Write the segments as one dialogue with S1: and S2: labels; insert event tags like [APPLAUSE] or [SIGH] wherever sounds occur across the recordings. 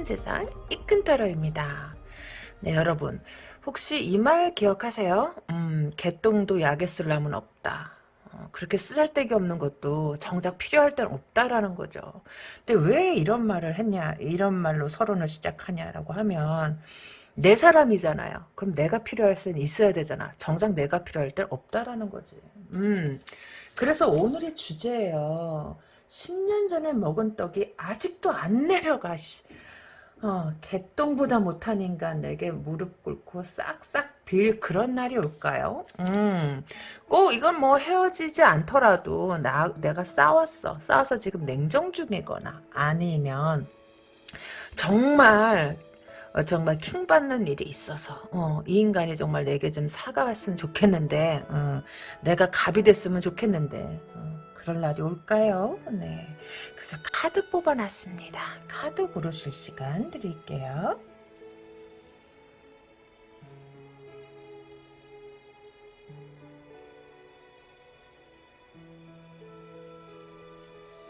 S1: 큰 세상 이큰타로입니다. 네 여러분 혹시 이 말 기억하세요? 음, 개똥도 약에 쓸 람은 없다. 어, 그렇게 쓰잘데기 없는 것도 정작 필요할 땐 없다라는 거죠. 근데 왜 이런 말을 했냐, 이런 말로 서론을 시작하냐라고 하면 내 사람이잖아요. 그럼 내가 필요할 땐 있어야 되잖아. 정작 내가 필요할 땐 없다라는 거지. 음, 그래서 오늘의 주제예요. 10년 전에 먹은 떡이 아직도 안 내려가. 어, 개똥보다 못한 인간 내게 무릎 꿇고 싹싹 빌 그런 날이 올까요? 음, 꼭 이건 뭐 헤어지지 않더라도 나 내가 싸웠어. 싸워서 지금 냉정 중이거나 아니면 정말 어, 정말 킹 받는 일이 있어서 어, 이 인간이 정말 내게 좀 사과했으면 좋겠는데 어, 내가 갑이 됐으면 좋겠는데 어, 그럴 날이 올까요? 네. 그래서 카드 뽑아놨습니다. 카드 고르실 시간 드릴게요.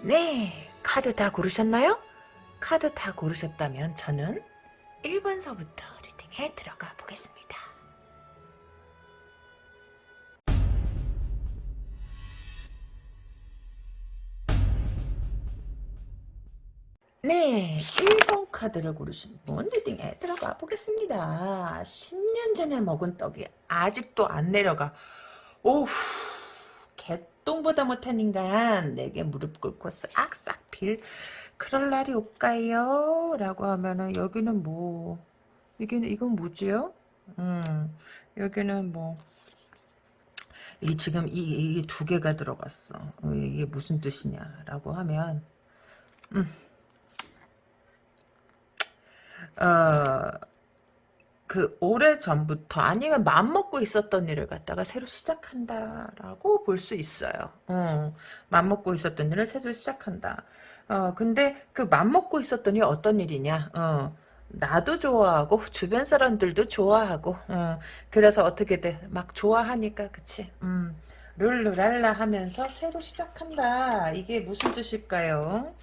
S1: 네, 카드 다 고르셨나요? 카드 다 고르셨다면 저는 1번서부터 리딩에 들어가 보겠습니다. 네, 1번 카드를 고르신 분 리딩에 들어가 보겠습니다. 10년 전에 먹은 떡이 아직도 안 내려가. 오우, 개똥보다 못한 인간 내게 무릎 꿇고 싹싹 빌 그럴 날이 올까요? 라고 하면은 여기는 뭐 이게 이건 뭐지요? 음, 여기는 뭐 이 지금 이 두 개가 들어갔어. 어, 이게 무슨 뜻이냐라고 하면 음. 어, 그 오래 전부터 아니면 마음 먹고 있었던 일을 갖다가 새로 시작한다라고 볼 수 있어요. 어, 마음 먹고 있었던 일을 새로 시작한다. 어, 근데 그 마음 먹고 있었던 일 어떤 일이냐? 어, 나도 좋아하고 주변 사람들도 좋아하고 어, 그래서 어떻게 돼? 막 좋아하니까 그치? 음, 룰루랄라 하면서 새로 시작한다. 이게 무슨 뜻일까요?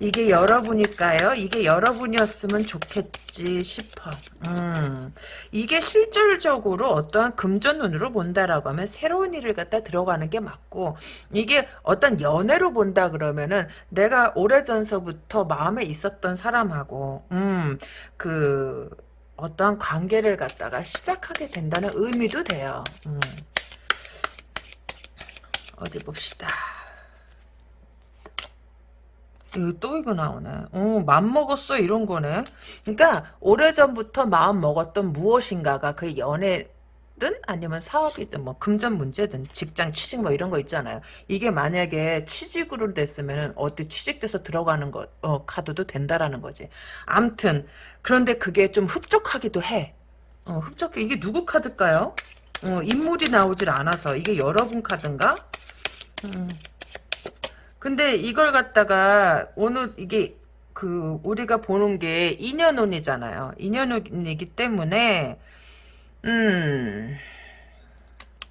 S1: 이게 여러분일까요? 이게 여러분이었으면 좋겠지 싶어. 음, 이게 실질적으로 어떠한 금전운으로 본다라고 하면 새로운 일을 갖다 들어가는 게 맞고 이게 어떤 연애로 본다 그러면은 내가 오래전서부터 마음에 있었던 사람하고 음, 그 어떠한 관계를 갖다가 시작하게 된다는 의미도 돼요. 음. 어디 봅시다. 또 이거 나오네. 어, 맘 먹었어 이런 거네. 그러니까 오래전부터 마음 먹었던 무엇인가가 그 연애 든 아니면 사업이든 뭐 금전 문제든 직장 취직 뭐 이런 거 있잖아요. 이게 만약에 취직으로 됐으면 어디 취직돼서 들어가는 거 어, 카드도 된다라는 거지. 암튼 그런데 그게 좀 흡족하기도 해. 어, 흡족해. 이게 누구 카드일까요? 어, 인물이 나오질 않아서 이게 여러분 카드인가? 음. 근데 이걸 갖다가 오늘 이게 그 우리가 보는 게 인연운이잖아요. 인연운이기 때문에 음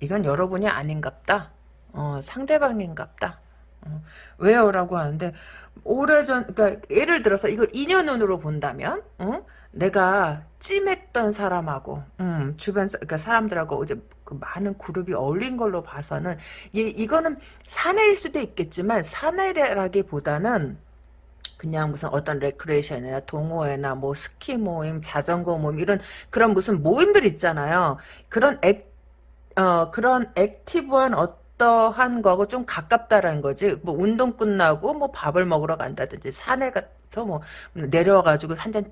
S1: 이건 여러분이 아닌갑다. 어, 상대방인갑다. 어, 왜요라고 하는데 오래전 그러니까 예를 들어서 이걸 인연운으로 본다면 어? 내가 찜했던 사람하고 음, 주변 그러니까 사람들하고 이제 그 많은 그룹이 어울린 걸로 봐서는 이, 이거는 사내일 수도 있겠지만 사내라기보다는 그냥 무슨 어떤 레크레이션이나 동호회나 뭐 스키 모임, 자전거 모임 이런 그런 무슨 모임들 있잖아요. 그런 액, 어, 그런 active한 어떠한 거하고 좀 가깝다라는 거지. 뭐 운동 끝나고 뭐 밥을 먹으러 간다든지 산에 가서 뭐 내려와가지고 한 잔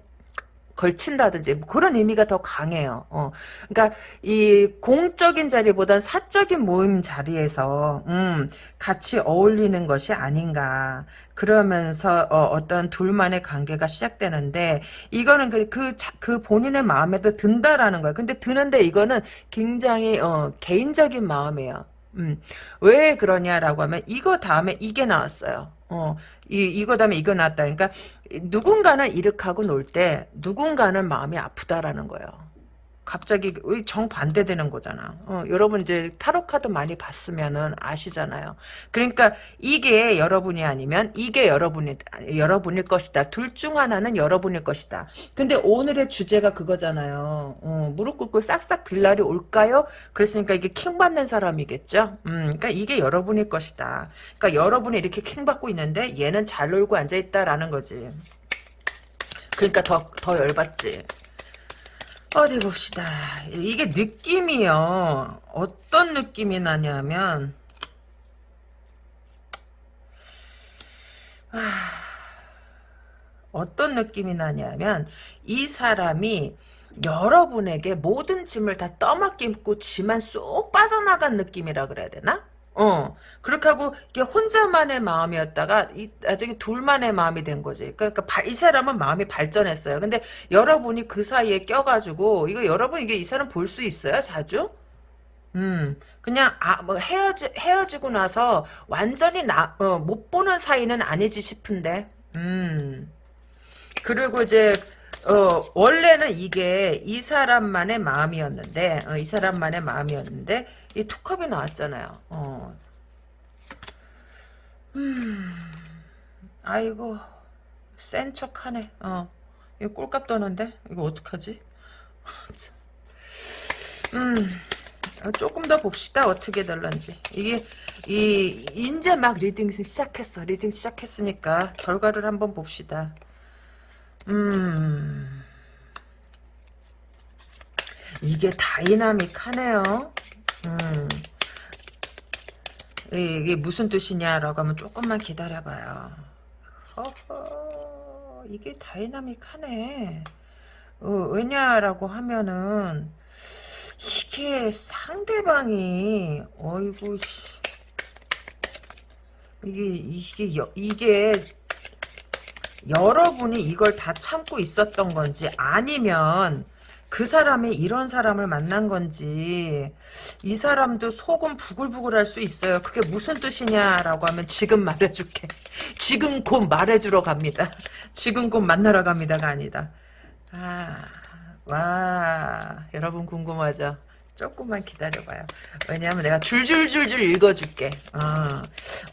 S1: 걸친다든지 뭐 그런 의미가 더 강해요. 어. 그러니까 이 공적인 자리보단 사적인 모임 자리에서 음, 같이 어울리는 것이 아닌가. 그러면서 어, 떤 둘만의 관계가 시작되는데 이거는 그, 그, 그 본인의 마음에도 든다라는 거야. 근데 드는데 이거는 굉장히 어, 개인적인 마음이에요. 음, 왜 그러냐라고 하면 이거 다음에 이게 나왔어요. 어, 이, 이거 다음에 이거 나왔다. 그러니까 누군가는 이렇게 하고 놀 때 누군가는 마음이 아프다라는 거예요. 갑자기 정반대되는 거잖아. 어, 여러분 이제 타로 카드 많이 봤으면은 아시잖아요. 그러니까 이게 여러분이 아니면 이게 여러분이 여러분일 것이다. 둘 중 하나는 여러분일 것이다. 근데 오늘의 주제가 그거잖아요. 어, 무릎 꿇고 싹싹 빌 날이 올까요? 그랬으니까 이게 킹 받는 사람이겠죠. 음, 그러니까 이게 여러분일 것이다. 그러니까 여러분이 이렇게 킹 받고 있는데 얘는 잘 놀고 앉아 있다라는 거지. 그러니까 더더 열받지. 어디 봅시다. 이게 느낌이요. 어떤 느낌이 나냐면 아, 어떤 느낌이 나냐면 이 사람이 여러분에게 모든 짐을 다 떠맡기고 지만 쏙 빠져나간 느낌이라 그래야 되나? 어, 그렇게 하고, 이게 혼자만의 마음이었다가, 이, 나중에 둘만의 마음이 된 거지. 그러니까, 바, 이 사람은 마음이 발전했어요. 근데 여러분이 그 사이에 껴가지고, 이거 여러분, 이게 이 사람 볼 수 있어요? 자주? 음, 그냥, 아, 뭐, 헤어지, 헤어지고 나서 완전히 나, 어, 못 보는 사이는 아니지 싶은데, 음. 그리고 이제, 어, 원래는 이게 이 사람만의 마음이었는데, 어, 이 사람만의 마음이었는데, 이 two cup이 나왔잖아요. 어. 음, 아이고, 센 척하네. 어, 이거 꼴값 떠는데? 이거 어떡하지? [LAUGHS] 음, 조금 더 봅시다. 어떻게 될런지. 이게, 이, 이제 막 reading 시작했어. reading 시작했으니까, 결과를 한번 봅시다. 음, 이게 다이나믹하네요. 음. 이게 무슨 뜻이냐라고 하면 조금만 기다려봐요. 허허, 이게 다이나믹하네. 어, 왜냐라고 하면은 이게 상대방이 어이구 이게 이게 여, 이게 여러분이 이걸 다 참고 있었던 건지 아니면 그 사람이 이런 사람을 만난 건지 이 사람도 속은 부글부글 할 수 있어요. 그게 무슨 뜻이냐라고 하면 지금 말해줄게. [LAUGHS] 지금 곧 말해주러 갑니다. [LAUGHS] 지금 곧 만나러 갑니다가 아니다. 아, 와, 여러분 궁금하죠? 조금만 기다려봐요. 왜냐하면 내가 줄줄줄줄 읽어줄게. 어,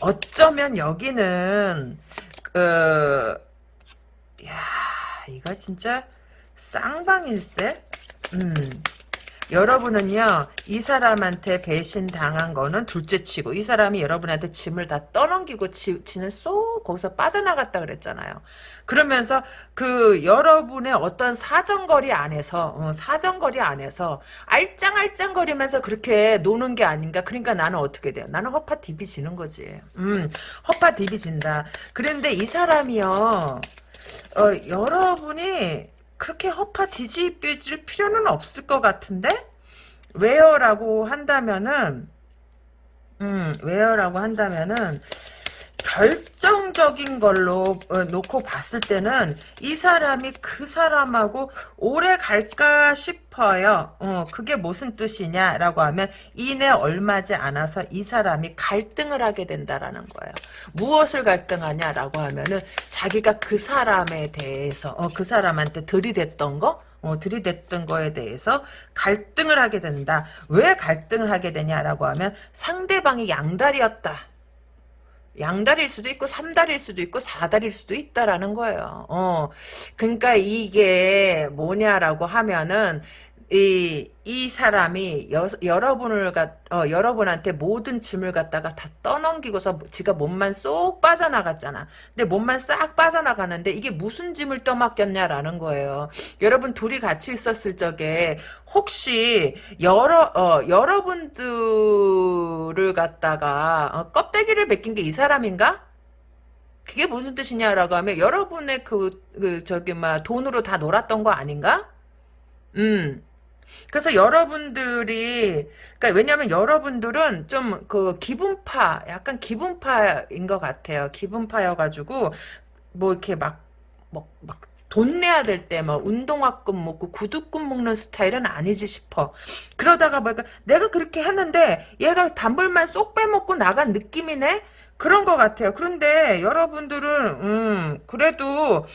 S1: 어쩌면 여기는 그, 야, 이거 진짜 쌍방일세? 음. 여러분은요, 이 사람한테 배신 당한 거는 둘째 치고, 이 사람이 여러분한테 짐을 다 떠넘기고, 지, 지는 쏙 거기서 빠져나갔다 그랬잖아요. 그러면서, 그, 여러분의 어떤 사정거리 안에서, 어, 사정거리 안에서, 알짱알짱거리면서 그렇게 노는 게 아닌가. 그러니까 나는 어떻게 돼요? 나는 허파 디비 지는 거지. 음, 허파 디비 진다. 그런데 이 사람이요, 어, 여러분이, 그렇게 허파 뒤집힐 필요는 없을 것 같은데? 왜요라고 한다면은 음, 왜요라고 한다면은 결정적인 걸로 어, 놓고 봤을 때는 이 사람이 그 사람하고 오래 갈까 싶어요. 어, 그게 무슨 뜻이냐라고 하면 이내 얼마지 않아서 이 사람이 갈등을 하게 된다라는 거예요. 무엇을 갈등하냐라고 하면은 자기가 그 사람에 대해서 어, 그 사람한테 들이댔던 거 어, 들이댔던 거에 대해서 갈등을 하게 된다. 왜 갈등을 하게 되냐라고 하면 상대방이 양다리였다. 양다리일 수도 있고 삼다리일 수도 있고 사다리일 수도 있다라는 거예요. 어, 그러니까 이게 뭐냐라고 하면은 이, 이 사람이 여, 여러분을 갖, 어, 여러분한테 모든 짐을 갖다가 다 떠넘기고서 지가 몸만 쏙 빠져나갔잖아. 근데 몸만 싹 빠져나가는데 이게 무슨 짐을 떠맡겼냐라는 거예요. 여러분 둘이 같이 있었을 적에 혹시 여러, 어, 여러분들을 갖다가 어, 껍데기를 벗긴 게 이 사람인가? 그게 무슨 뜻이냐라고 하면 여러분의 그, 그 저기 막 돈으로 다 놀았던 거 아닌가? 음. 그래서 여러분들이 그러니까 왜냐하면 여러분들은 좀 그 기분파 약간 기분파인 것 같아요. 기분파여가지고 뭐 이렇게 막 뭐 막 돈 내야 될 때 막 운동화금 먹고 구두금 먹는 스타일은 아니지 싶어. 그러다가 뭐까 내가 그렇게 했는데 얘가 단불만 쏙 빼먹고 나간 느낌이네. 그런 것 같아요. 그런데 여러분들은 음 그래도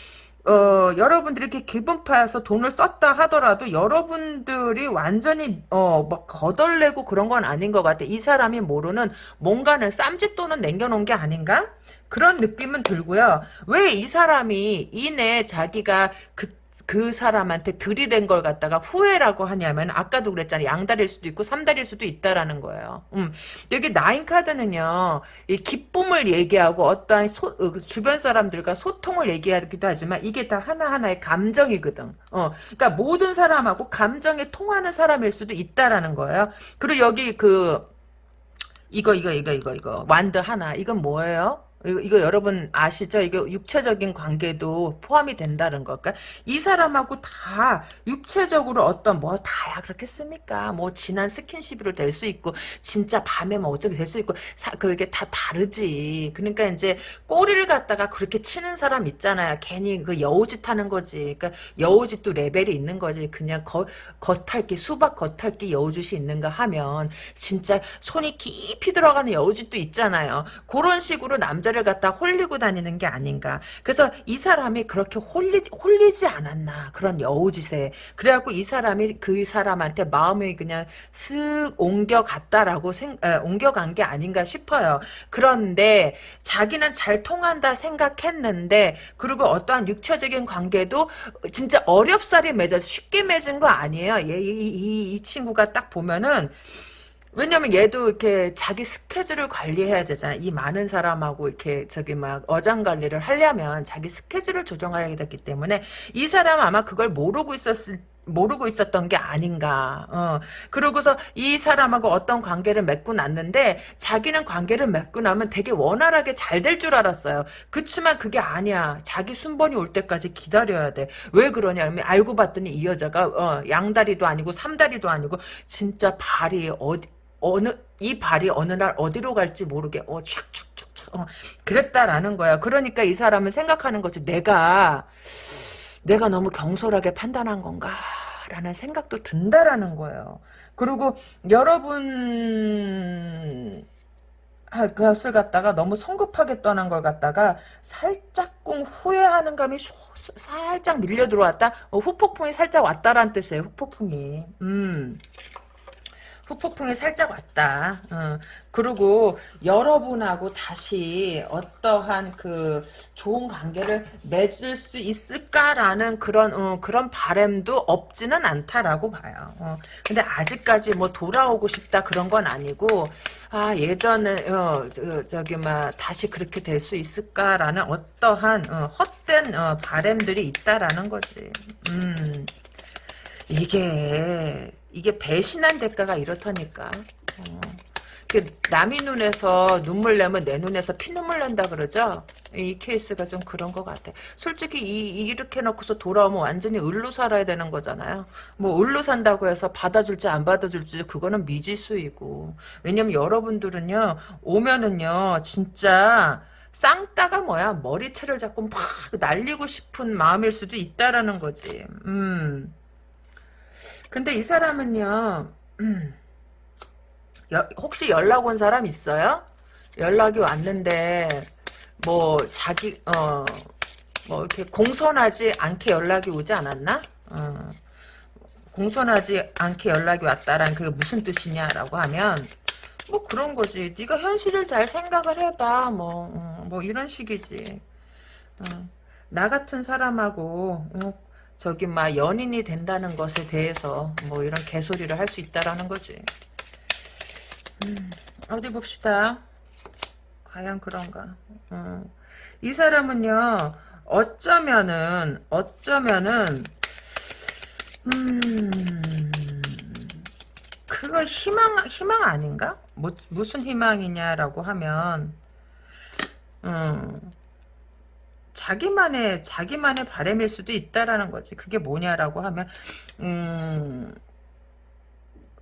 S1: 어, 여러분들이 이렇게 기분 파여서 돈을 썼다 하더라도 여러분들이 완전히 어, 막 거덜내고 그런 건 아닌 것 같아. 이 사람이 모르는 뭔가는 쌈짓돈은 남겨놓은 게 아닌가? 그런 느낌은 들고요. 왜 이 사람이 이내 자기가 그 그 사람한테 들이댄 걸 갖다가 후회라고 하냐면 아까도 그랬잖아요. 양다리일 수도 있고 삼다리일 수도 있다라는 거예요. 음. 여기 나인 카드는요. 이 기쁨을 얘기하고 어떠한 소, 어, 그 주변 사람들과 소통을 얘기하기도 하지만 이게 다 하나하나의 감정이거든. 어. 그러니까 모든 사람하고 감정이 통하는 사람일 수도 있다라는 거예요. 그리고 여기 그 이거 이거 이거 이거 이거 완드 하나 이건 뭐예요? 이거, 이거 여러분 아시죠? 이게 육체적인 관계도 포함이 된다는 걸까? 이 사람하고 다 육체적으로 어떤 뭐 다야 그렇겠습니까? 뭐 진한 스킨십으로 될 수 있고 진짜 밤에 뭐 어떻게 될 수 있고 사, 그게 다 다르지. 그러니까 이제 꼬리를 갖다가 그렇게 치는 사람 있잖아요. 괜히 그 여우짓 하는 거지. 그러니까 여우짓도 레벨이 있는 거지. 그냥 거, 겉핥기 수박 겉핥기 여우짓이 있는가 하면 진짜 손이 깊이 들어가는 여우짓도 있잖아요. 그런 식으로 남자 남자를 갖다 홀리고 다니는 게 아닌가. 그래서 이 사람이 그렇게 홀리, 홀리지 않았나. 그런 여우짓에. 그래갖고 이 사람이 그 사람한테 마음이 그냥 슥 옮겨갔다라고 생, 에, 옮겨간 게 아닌가 싶어요. 그런데 자기는 잘 통한다 생각했는데 그리고 어떠한 육체적인 관계도 진짜 어렵사리 맺어서 쉽게 맺은 거 아니에요. 이, 이, 이 친구가 딱 보면은 왜냐면 얘도 이렇게 자기 스케줄을 관리해야 되잖아. 이 많은 사람하고 이렇게 저기 막 어장 관리를 하려면 자기 스케줄을 조정해야 되기 때문에 이 사람 아마 그걸 모르고 있었을 모르고 있었던 게 아닌가. 어. 그러고서 이 사람하고 어떤 관계를 맺고 났는데 자기는 관계를 맺고 나면 되게 원활하게 잘 될 줄 알았어요. 그치만 그게 아니야. 자기 순번이 올 때까지 기다려야 돼. 왜 그러냐면 알고 봤더니 이 여자가 어, 양다리도 아니고 삼다리도 아니고 진짜 발이 어디 어느 이 발이 어느 날 어디로 갈지 모르게 어 촥촥촥촥 어, 그랬다라는 거야. 그러니까 이 사람은 생각하는 거지. 내가 내가 너무 경솔하게 판단한 건가? 라는 생각도 든다라는 거예요. 그리고 여러분 그것을 갖다가 너무 성급하게 떠난 걸 갖다가 살짝꿍 후회하는 감이 살짝 밀려 들어왔다. 어, 후폭풍이 살짝 왔다라는 뜻이에요. 후폭풍이. 음. 후폭풍이 살짝 왔다. 어. 그리고 여러분하고 다시 어떠한 그 좋은 관계를 맺을 수 있을까라는 그런 어, 그런 바램도 없지는 않다라고 봐요. 어. 근데 아직까지 뭐 돌아오고 싶다 그런 건 아니고 아 예전에 어, 저, 기막 다시 그렇게 될 수 있을까라는 어떠한 어, 헛된 어, 바램들이 있다라는 거지. 음 이게 이게 배신한 대가가 이렇다니까. 어. 그 남의 눈에서 눈물 내면 내 눈에서 피눈물 난다 그러죠? 이 케이스가 좀 그런 것 같아. 솔직히 이, 이렇게 놓고서 돌아오면 완전히 을로 살아야 되는 거잖아요. 뭐 을로 산다고 해서 받아줄지 안 받아줄지 그거는 미지수이고. 왜냐면 여러분들은요 오면은요 진짜 쌍따가 뭐야 머리채를 잡고 막 날리고 싶은 마음일 수도 있다라는 거지. 음. 근데 이 사람은요, 음, 여, 혹시 연락 온 사람 있어요? 연락이 왔는데, 뭐, 자기, 어, 뭐, 이렇게 공손하지 않게 연락이 오지 않았나? 어, 공손하지 않게 연락이 왔다란 그게 무슨 뜻이냐라고 하면, 뭐 그런 거지. 네가 현실을 잘 생각을 해봐. 뭐, 어, 뭐 이런 식이지. 어, 나 같은 사람하고, 어, 저기 막 연인이 된다는 것에 대해서 뭐 이런 개소리를 할 수 있다라는 거지. 음, 어디 봅시다. 과연 그런가. 어. 이 사람은요. 어쩌면은 어쩌면은 음 그거 희망 희망 아닌가? 뭐 무슨 희망이냐라고 하면 음 자기만의 자기만의 바램일 수도 있다라는 거지. 그게 뭐냐라고 하면 음,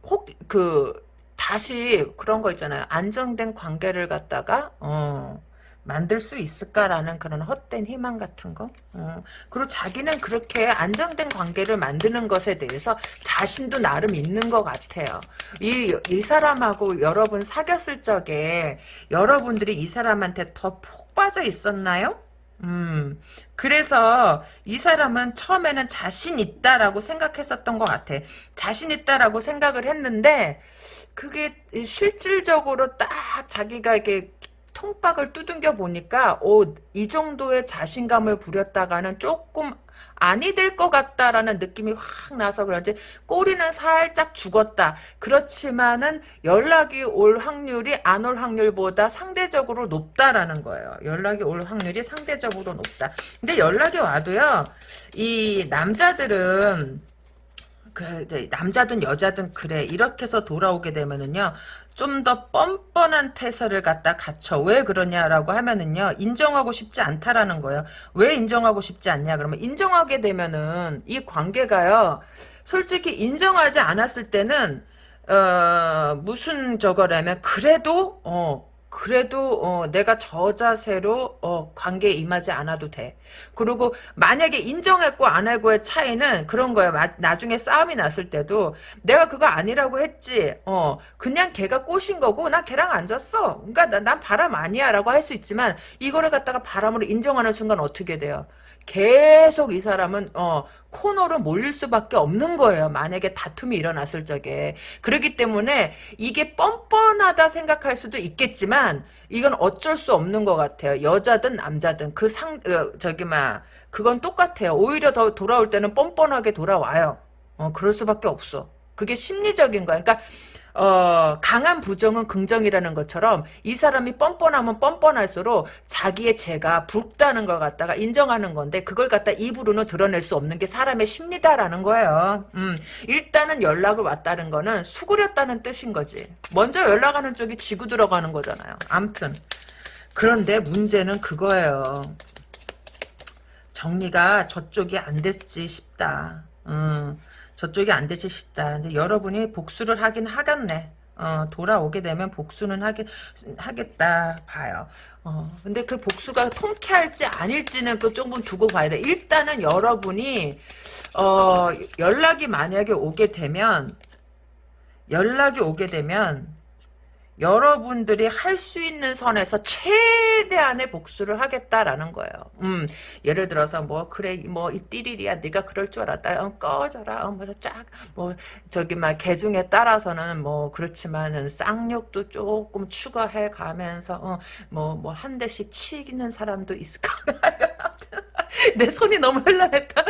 S1: 혹 그 다시 그런 거 있잖아요. 안정된 관계를 갖다가 어, 만들 수 있을까라는 그런 헛된 희망 같은 거. 어. 그리고 자기는 그렇게 안정된 관계를 만드는 것에 대해서 자신도 나름 있는 것 같아요. 이, 이 사람하고 여러분 사귀었을 적에 여러분들이 이 사람한테 더 폭 빠져 있었나요? 음, 그래서 이 사람은 처음에는 자신 있다라고 생각했었던 것 같아. 자신 있다라고 생각을 했는데, 그게 실질적으로 딱 자기가 이렇게 통박을 두둥겨 보니까, 오, 이 정도의 자신감을 부렸다가는 조금 아니 될 것 같다라는 느낌이 확 나서 그런지 꼬리는 살짝 죽었다. 그렇지만은 연락이 올 확률이 안 올 확률보다 상대적으로 높다라는 거예요. 연락이 올 확률이 상대적으로 높다. 근데 연락이 와도요. 이 남자들은 그래 남자든 여자든 그래 이렇게 해서 돌아오게 되면은요 좀 더 뻔뻔한 태세를 갖다 갖춰. 왜 그러냐라고 하면은요 인정하고 싶지 않다라는 거예요. 왜 인정하고 싶지 않냐? 그러면 인정하게 되면은 이 관계가요 솔직히 인정하지 않았을 때는 어 무슨 저거라면 그래도 어 그래도 어, 내가 저 자세로 어, 관계에 임하지 않아도 돼. 그리고 만약에 인정했고 안 하고의 차이는 그런 거야. 마, 나중에 싸움이 났을 때도 내가 그거 아니라고 했지. 어, 그냥 걔가 꼬신 거고 나 걔랑 안 잤어. 그러니까 나, 난 바람 아니야라고 할 수 있지만 이거를 갖다가 바람으로 인정하는 순간 어떻게 돼요? 계속 이 사람은 어 코너로 몰릴 수밖에 없는 거예요. 만약에 다툼이 일어났을 적에. 그렇기 때문에 이게 뻔뻔하다 생각할 수도 있겠지만 이건 어쩔 수 없는 것 같아요. 여자든 남자든 그상 어, 저기 막 그건 똑같아요. 오히려 더 돌아올 때는 뻔뻔하게 돌아와요. 어 그럴 수밖에 없어. 그게 심리적인 거야. 그러니까 어, 강한 부정은 긍정이라는 것처럼 이 사람이 뻔뻔하면 뻔뻔할수록 자기의 죄가 붉다는 걸 갖다가 인정하는 건데 그걸 갖다 입으로는 드러낼 수 없는 게 사람의 심리다라는 거예요. 음, 일단은 연락을 왔다는 거는 수그렸다는 뜻인 거지. 먼저 연락하는 쪽이 지고 들어가는 거잖아요. 암튼 그런데 문제는 그거예요. 정리가 저쪽이 안 됐지 싶다. 음. 저쪽이 안 되지 싶다. 근데 여러분이 복수를 하긴 하겠네. 어, 돌아오게 되면 복수는 하긴, 하겠다 봐요. 어, 근데 그 복수가 통쾌할지 아닐지는 또 조금 두고 봐야 돼. 일단은 여러분이, 어, 연락이 만약에 오게 되면, 연락이 오게 되면, 여러분들이 할 수 있는 선에서 최대한의 복수를 하겠다라는 거예요. 음, 예를 들어서 뭐 그래 뭐 이 띠리리야 네가 그럴 줄 알았다. 어, 꺼져라. 어, 뭐서 쫙뭐 저기 막 개중에 따라서는 뭐 그렇지만은 쌍욕도 조금 추가해 가면서 어뭐 뭐 한 대씩 치는 사람도 있을 거야. [LAUGHS] 내 손이 너무 흘러냈다.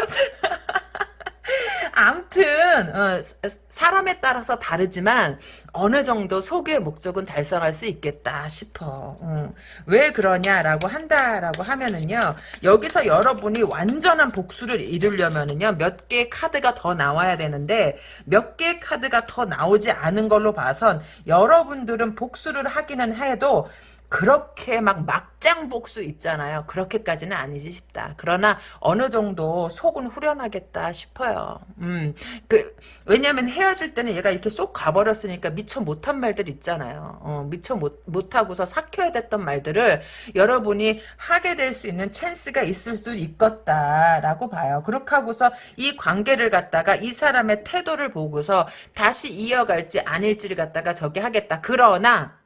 S1: 암튼 어, 사람에 따라서 다르지만 어느 정도 소유의 목적은 달성할 수 있겠다 싶어. 어. 왜 그러냐라고 한다라고 하면은요. 여기서 여러분이 완전한 복수를 이루려면은요. 몇 개의 카드가 더 나와야 되는데 몇 개의 카드가 더 나오지 않은 걸로 봐선 여러분들은 복수를 하기는 해도 그렇게 막 막장 복수 있잖아요. 그렇게까지는 아니지 싶다. 그러나 어느 정도 속은 후련하겠다 싶어요. 음, 그 왜냐면 헤어질 때는 얘가 이렇게 쏙 가버렸으니까 미처 못한 말들 있잖아요. 어, 미처 못 못하고서 삭혀야 됐던 말들을 여러분이 하게 될 수 있는 찬스가 있을 수 있겠다라고 봐요. 그렇게 하고서 이 관계를 갖다가 이 사람의 태도를 보고서 다시 이어갈지 아닐지를 갖다가 저기 하겠다. 그러나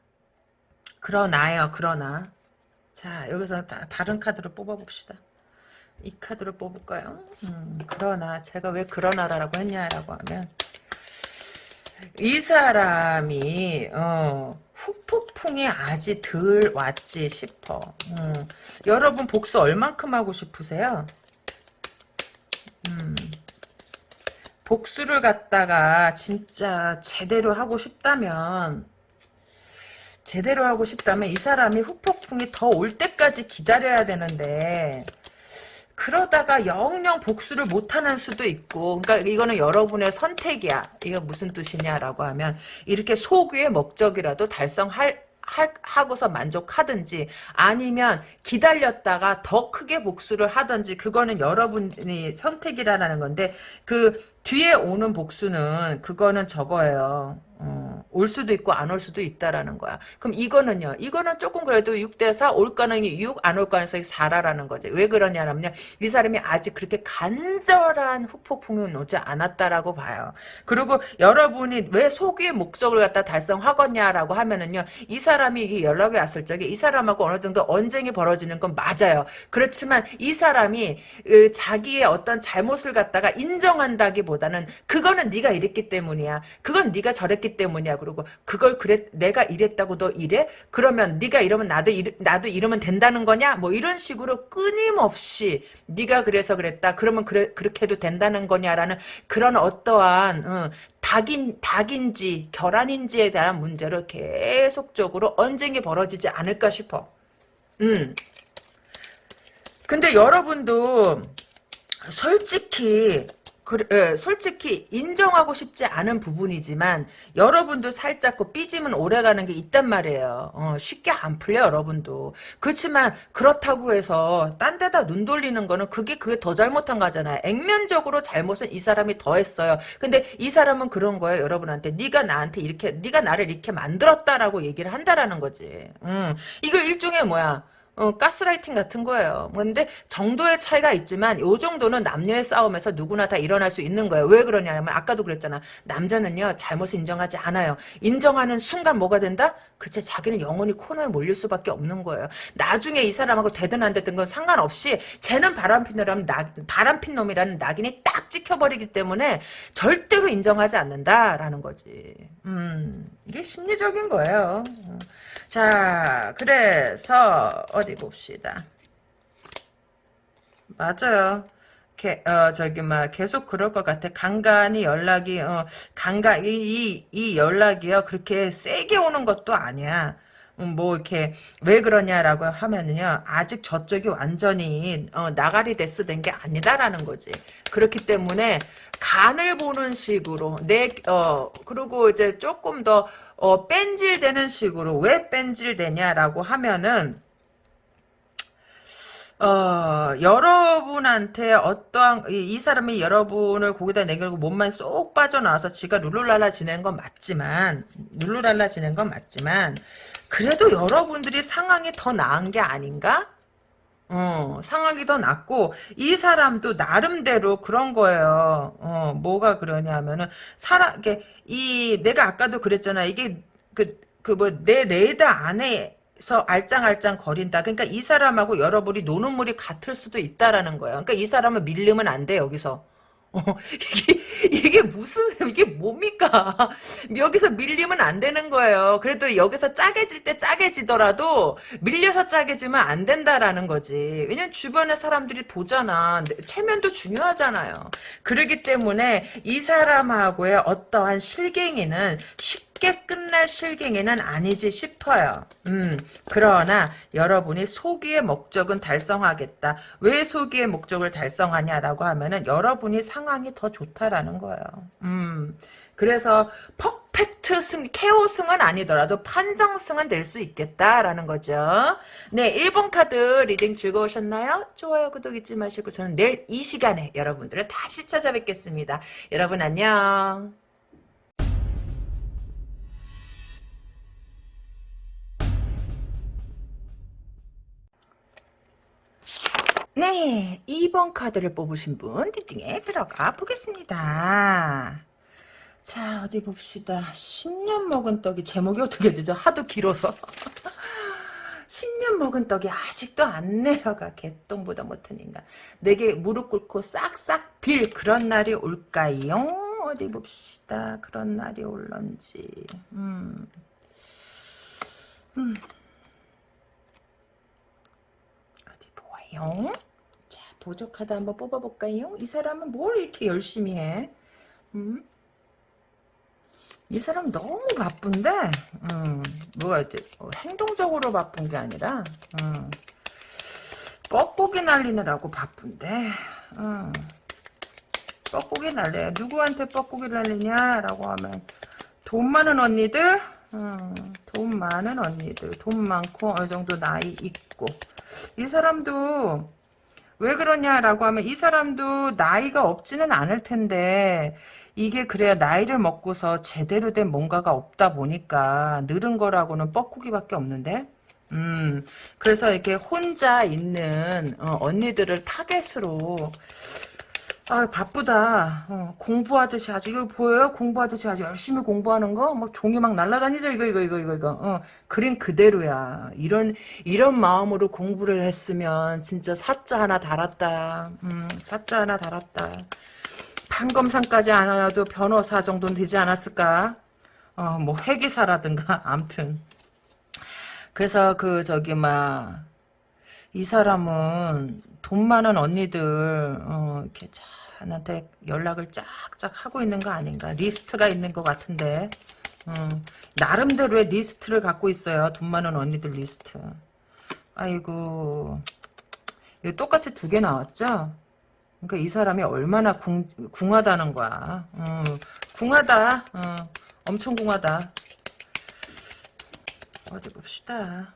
S1: 그러나요, 그러나. 자, 여기서 다, 다른 카드를 뽑아봅시다. 이 카드를 뽑을까요? 음, 그러나, 제가 왜 그러나라고 했냐라고 하면, 이 사람이, 어, 후폭풍이 아직 덜 왔지 싶어. 음, 여러분 복수 얼만큼 하고 싶으세요? 음, 복수를 갖다가 진짜 제대로 하고 싶다면, 제대로 하고 싶다면 이 사람이 후폭풍이 더 올 때까지 기다려야 되는데 그러다가 영영 복수를 못하는 수도 있고 그러니까 이거는 여러분의 선택이야. 이거 무슨 뜻이냐라고 하면 이렇게 소규의 목적이라도 달성할 하고서 만족하든지 아니면 기다렸다가 더 크게 복수를 하든지 그거는 여러분이 선택이라는 건데 그 뒤에 오는 복수는 그거는 저거예요. 어, 올 수도 있고 안 올 수도 있다라는 거야. 그럼 이거는요. 이거는 조금 그래도 6대 4 올 가능이 6, 안 올 가능성이 4라라는 거지. 왜 그러냐면요. 이 사람이 아직 그렇게 간절한 후폭풍이 오지 않았다라고 봐요. 그리고 여러분이 왜 소기의 목적을 갖다 달성하겠냐라고 하면은요. 이 사람이 연락이 왔을 적에 이 사람하고 어느 정도 언쟁이 벌어지는 건 맞아요. 그렇지만 이 사람이 으, 자기의 어떤 잘못을 갖다가 인정한다기보다 는 그거는 네가 이랬기 때문이야. 그건 네가 저랬기 때문이야. 그리고 그걸 그랬 내가 이랬다고 너 이래? 그러면 네가 이러면 나도 이르, 나도 이러면 된다는 거냐? 뭐 이런 식으로 끊임없이 네가 그래서 그랬다. 그러면 그래 그렇게 해도 된다는 거냐라는 그런 어떠한 어, 닭인 닭인지 결함인지에 대한 문제로 계속적으로 언쟁이 벌어지지 않을까 싶어. 음. 근데 여러분도 솔직히 그래, 예, 솔직히 인정하고 싶지 않은 부분이지만 여러분도 살짝 그 삐짐은 오래가는 게 있단 말이에요. 어, 쉽게 안 풀려 여러분도. 그렇지만 그렇다고 해서 딴 데다 눈 돌리는 거는 그게 그게 더 잘못한 거잖아요. 액면적으로 잘못은 이 사람이 더 했어요. 근데 이 사람은 그런 거예요. 여러분한테 네가 나한테 이렇게 네가 나를 이렇게 만들었다라고 얘기를 한다라는 거지. 음, 이거 일종의 뭐야? 어, 가스라이팅 같은 거예요. 근데 정도의 차이가 있지만 요 정도는 남녀의 싸움에서 누구나 다 일어날 수 있는 거예요. 왜 그러냐면 아까도 그랬잖아. 남자는요 잘못을 인정하지 않아요. 인정하는 순간 뭐가 된다? 그치 자기는 영원히 코너에 몰릴 수밖에 없는 거예요. 나중에 이 사람하고 되든 안 되든 건 상관없이 쟤는 바람핀 놈이라는 바람핀 놈이라는 낙인이 딱 찍혀버리기 때문에 절대로 인정하지 않는다라는 거지. 음 이게 심리적인 거예요. 자, 그래서 어디 봅시다. 맞아요. 게, 어, 저기, 막, 계속 그럴 것 같아. 간간히 연락이, 어, 간간, 이, 이, 이 연락이요. 그렇게 세게 오는 것도 아니야. 음, 뭐, 이렇게, 왜 그러냐라고 하면은요, 아직 저쪽이 완전히, 어, 나가리 데스 된 게 아니다라는 거지. 그렇기 때문에, 간을 보는 식으로, 내, 어, 그리고 이제 조금 더, 어, 뺀질되는 식으로 왜 뺀질되냐라고 하면은 어, 여러분한테 어떠한, 이, 이 사람이 여러분을 거기다 내걸고 몸만 쏙 빠져나와서 지가 룰루랄라 지내는 건 맞지만, 룰루랄라 지내는 건 맞지만, 그래도 여러분들이 상황이 더 나은 게 아닌가? 어, 상황이 더 낫고, 이 사람도 나름대로 그런 거예요. 어, 뭐가 그러냐면은, 사람, 이게, 이, 내가 아까도 그랬잖아. 이게, 그, 그 뭐, 내 레이더 안에 서 알짱알짱 거린다. 그러니까 이 사람하고 여러분이 노는 물이 같을 수도 있다라는 거야. 그러니까 이 사람은 밀리면 안 돼, 여기서. 어, 이게, 이게 무슨, 이게 뭡니까? [LAUGHS] 여기서 밀리면 안 되는 거예요. 그래도 여기서 짜게 질 때 짜게 지더라도 밀려서 짜게 지면 안 된다라는 거지. 왜냐면 주변에 사람들이 보잖아. 체면도 중요하잖아요. 그러기 때문에 이 사람하고의 어떠한 실갱이는 쉽 게 끝날 실갱이는 아니지 싶어요. 음, 그러나 여러분이 소기의 목적은 달성하겠다. 왜 소기의 목적을 달성하냐라고 하면은 여러분이 상황이 더 좋다라는 거예요. 음, 그래서 퍼펙트 승, 케오 승은 아니더라도 판정승은 될 수 있겠다라는 거죠. 네, 1번 카드 reading 즐거우셨나요? 좋아요, 구독 잊지 마시고 저는 내일 이 시간에 여러분들을 다시 찾아뵙겠습니다. 여러분 안녕. 네, 2번 카드를 뽑으신 분 reading에 들어가 보겠습니다. 자, 어디 봅시다. 10년 먹은 떡이 제목이 어떻게 되죠? 하도 길어서. [LAUGHS] 10년 먹은 떡이 아직도 안 내려가. 개똥보다 못한 인간. 내게 무릎 꿇고 싹싹 빌 그런 날이 올까요? 어디 봅시다. 그런 날이 올런지. 음. 음. 볼까요? 자, 보조 카드 한번 뽑아볼까요? 이 사람은 뭘 이렇게 열심히 해? 음? 이 사람 너무 바쁜데, 음, 뭐가 이제 어, 행동적으로 바쁜 게 아니라, 음, 뻐꾸기 날리느라고 바쁜데, 음, 뻐꾸기 날려. 누구한테 뻐꾸기 날리냐라고 하면, 돈 많은 언니들, 음, 돈 많은 언니들, 돈 많고 어느 정도 나이 있고. 이 사람도 왜 그러냐라고 하면 이 사람도 나이가 없지는 않을 텐데 이게 그래야 나이를 먹고서 제대로 된 뭔가가 없다 보니까 늘은 거라고는 뻐꾸기밖에 없는데? 음 그래서 이렇게 혼자 있는 어, 언니들을 타겟으로 아 바쁘다. 어, 공부하듯이 아주 이거 보여요? 공부하듯이 아주 열심히 공부하는 거막 종이 막 날라다니죠? 이거 이거 이거 이거 이거. 어, 그림 그대로야. 이런 이런 마음으로 공부를 했으면 진짜 사자 하나 달았다. 음 사자 하나 달았다. 판검사까지 안 와도 변호사 정도는 되지 않았을까? 어 뭐 회계사라든가 [LAUGHS] 암튼. 그래서 그 저기 막 이 사람은 돈 많은 언니들 어, 이렇게 자한테 연락을 쫙쫙 하고 있는 거 아닌가. 리스트가 있는 것 같은데. 음, 나름대로의 리스트를 갖고 있어요. 돈 많은 언니들 리스트. 아이고. 이거 똑같이 두 개 나왔죠? 그러니까 이 사람이 얼마나 궁, 궁하다는 거야. 음, 궁하다. 어, 엄청 궁하다. 어디 봅시다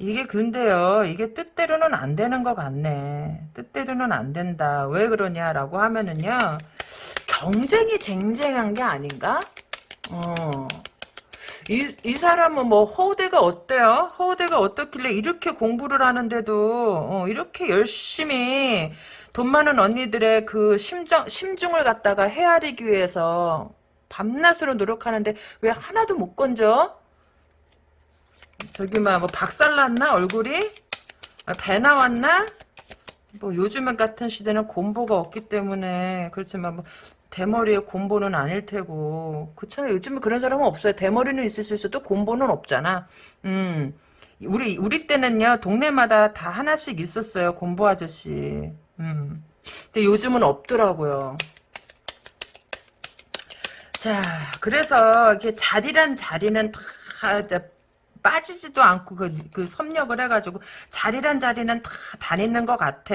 S1: 이게 근데요, 이게 뜻대로는 안 되는 것 같네. 뜻대로는 안 된다. 왜 그러냐라고 하면은요, 경쟁이 쟁쟁한 게 아닌가? 어. 이, 이 사람은 뭐 허우대가 어때요? 허우대가 어떻길래 이렇게 공부를 하는데도 어, 이렇게 열심히 돈 많은 언니들의 그 심정, 심중을 갖다가 헤아리기 위해서 밤낮으로 노력하는데 왜 하나도 못 건져? 저기 막 뭐 박살났나 얼굴이? 아, 배 나왔나? 뭐 요즘 같은 시대는 곰보가 없기 때문에 그렇지만 뭐 대머리에 곰보는 아닐 테고 그렇잖아요. 요즘에 그런 사람은 없어요. 대머리는 있을 수 있어도 곰보는 없잖아. 음. 우리 우리 때는요 동네마다 다 하나씩 있었어요 곰보 아저씨. 음. 근데 요즘은 없더라고요. 자, 그래서 이렇게 자리란 자리는 다 빠지지도 않고 그, 그 섭렵을 해가지고 자리란 자리는 다 다니는 것 같아.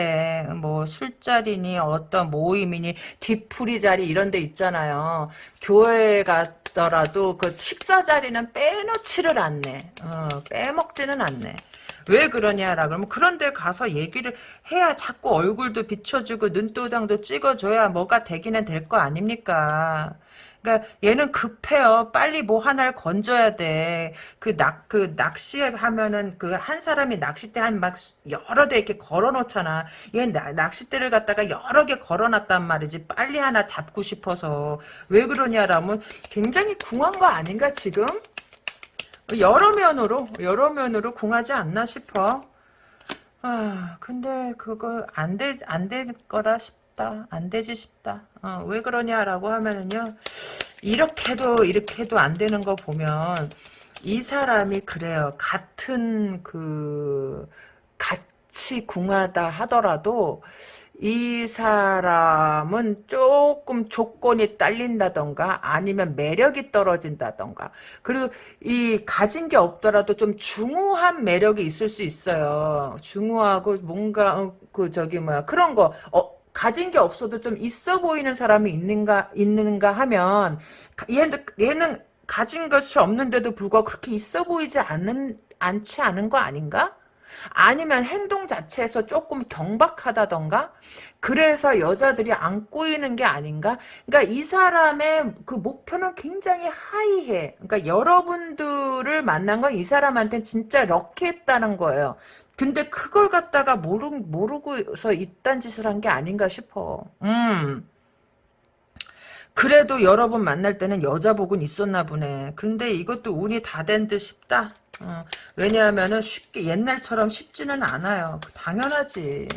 S1: 뭐 술자리니 어떤 모임이니 뒤풀이 자리 이런 데 있잖아요. 교회 가더라도 그 식사 자리는 빼놓지를 않네. 어, 빼먹지는 않네. 왜 그러냐라 그러면 그런 데 가서 얘기를 해야 자꾸 얼굴도 비춰주고 눈도장도 찍어줘야 뭐가 되기는 될 거 아닙니까? 그러니까 얘는 급해요. 빨리 뭐 하나를 건져야 돼. 그 낚, 그 낚시하면은 그 한 사람이 낚싯대 한 막 여러 대 이렇게 걸어 놓잖아. 얘 낚싯대를 갖다가 여러 개 걸어 놨단 말이지. 빨리 하나 잡고 싶어서. 왜 그러냐라면 굉장히 궁한 거 아닌가 지금? 여러 면으로, 여러 면으로 궁하지 않나 싶어. 아, 근데 그거 안 돼, 안될 거라 싶 다. 안 되지 싶다. 어, 왜 그러냐라고 하면은요. 이렇게도 이렇게도 안 되는 거 보면 이 사람이 그래요. 같은 그 같이 궁하다 하더라도 이 사람은 조금 조건이 딸린다던가 아니면 매력이 떨어진다던가 그리고 이 가진 게 없더라도 좀 중후한 매력이 있을 수 있어요. 중후하고 뭔가 어, 그 저기 뭐야 그런 거 어, 가진 게 없어도 좀 있어 보이는 사람이 있는가 있는가 하면 얘는 얘는 가진 것이 없는데도 불구하고 그렇게 있어 보이지 않는 않지 않은 거 아닌가? 아니면 행동 자체에서 조금 경박하다던가 그래서 여자들이 안 꼬이는 게 아닌가? 그러니까 이 사람의 그 목표는 굉장히 하이해. 그러니까 여러분들을 만난 건 이 사람한테 진짜 럭키했다는 거예요. 근데 그걸 갖다가 모르, 모르고서 이딴 짓을 한 게 아닌가 싶어. 음. 그래도 여러 번 만날 때는 여자복은 있었나 보네. 근데 이것도 운이 다 된 듯 싶다. 어, 왜냐하면은 쉽게 옛날처럼 쉽지는 않아요. 당연하지.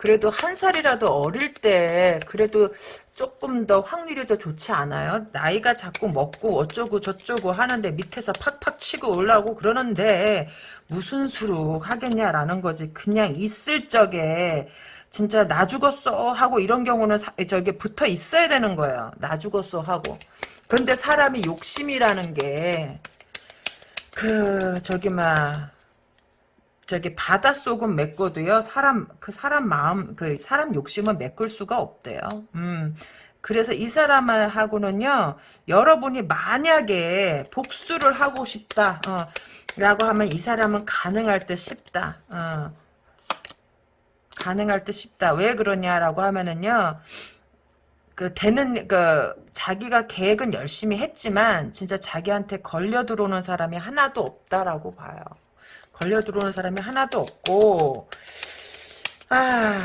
S1: 그래도 한 살이라도 어릴 때 그래도 조금 더 확률이 더 좋지 않아요? 나이가 자꾸 먹고 어쩌고 저쩌고 하는데 밑에서 팍팍 치고 올라오고 그러는데 무슨 수로 하겠냐라는 거지. 그냥 있을 적에 진짜 나 죽었어 하고 이런 경우는 사, 저기 붙어 있어야 되는 거예요. 나 죽었어 하고. 그런데 사람이 욕심이라는 게 그 저기 막 저기 바닷속은 메꿔도요 사람 그 사람 마음 그 사람 욕심은 메꿀 수가 없대요. 음 그래서 이 사람하고는요, 여러분이 만약에 복수를 하고 싶다, 어, 라고 하면 이 사람은 가능할 듯 싶다, 어. 가능할 듯 싶다. 왜 그러냐라고 하면은요, 그 되는 그 자기가 계획은 열심히 했지만 진짜 자기한테 걸려 들어오는 사람이 하나도 없다라고 봐요. 걸려 들어오는 사람이 하나도 없고 아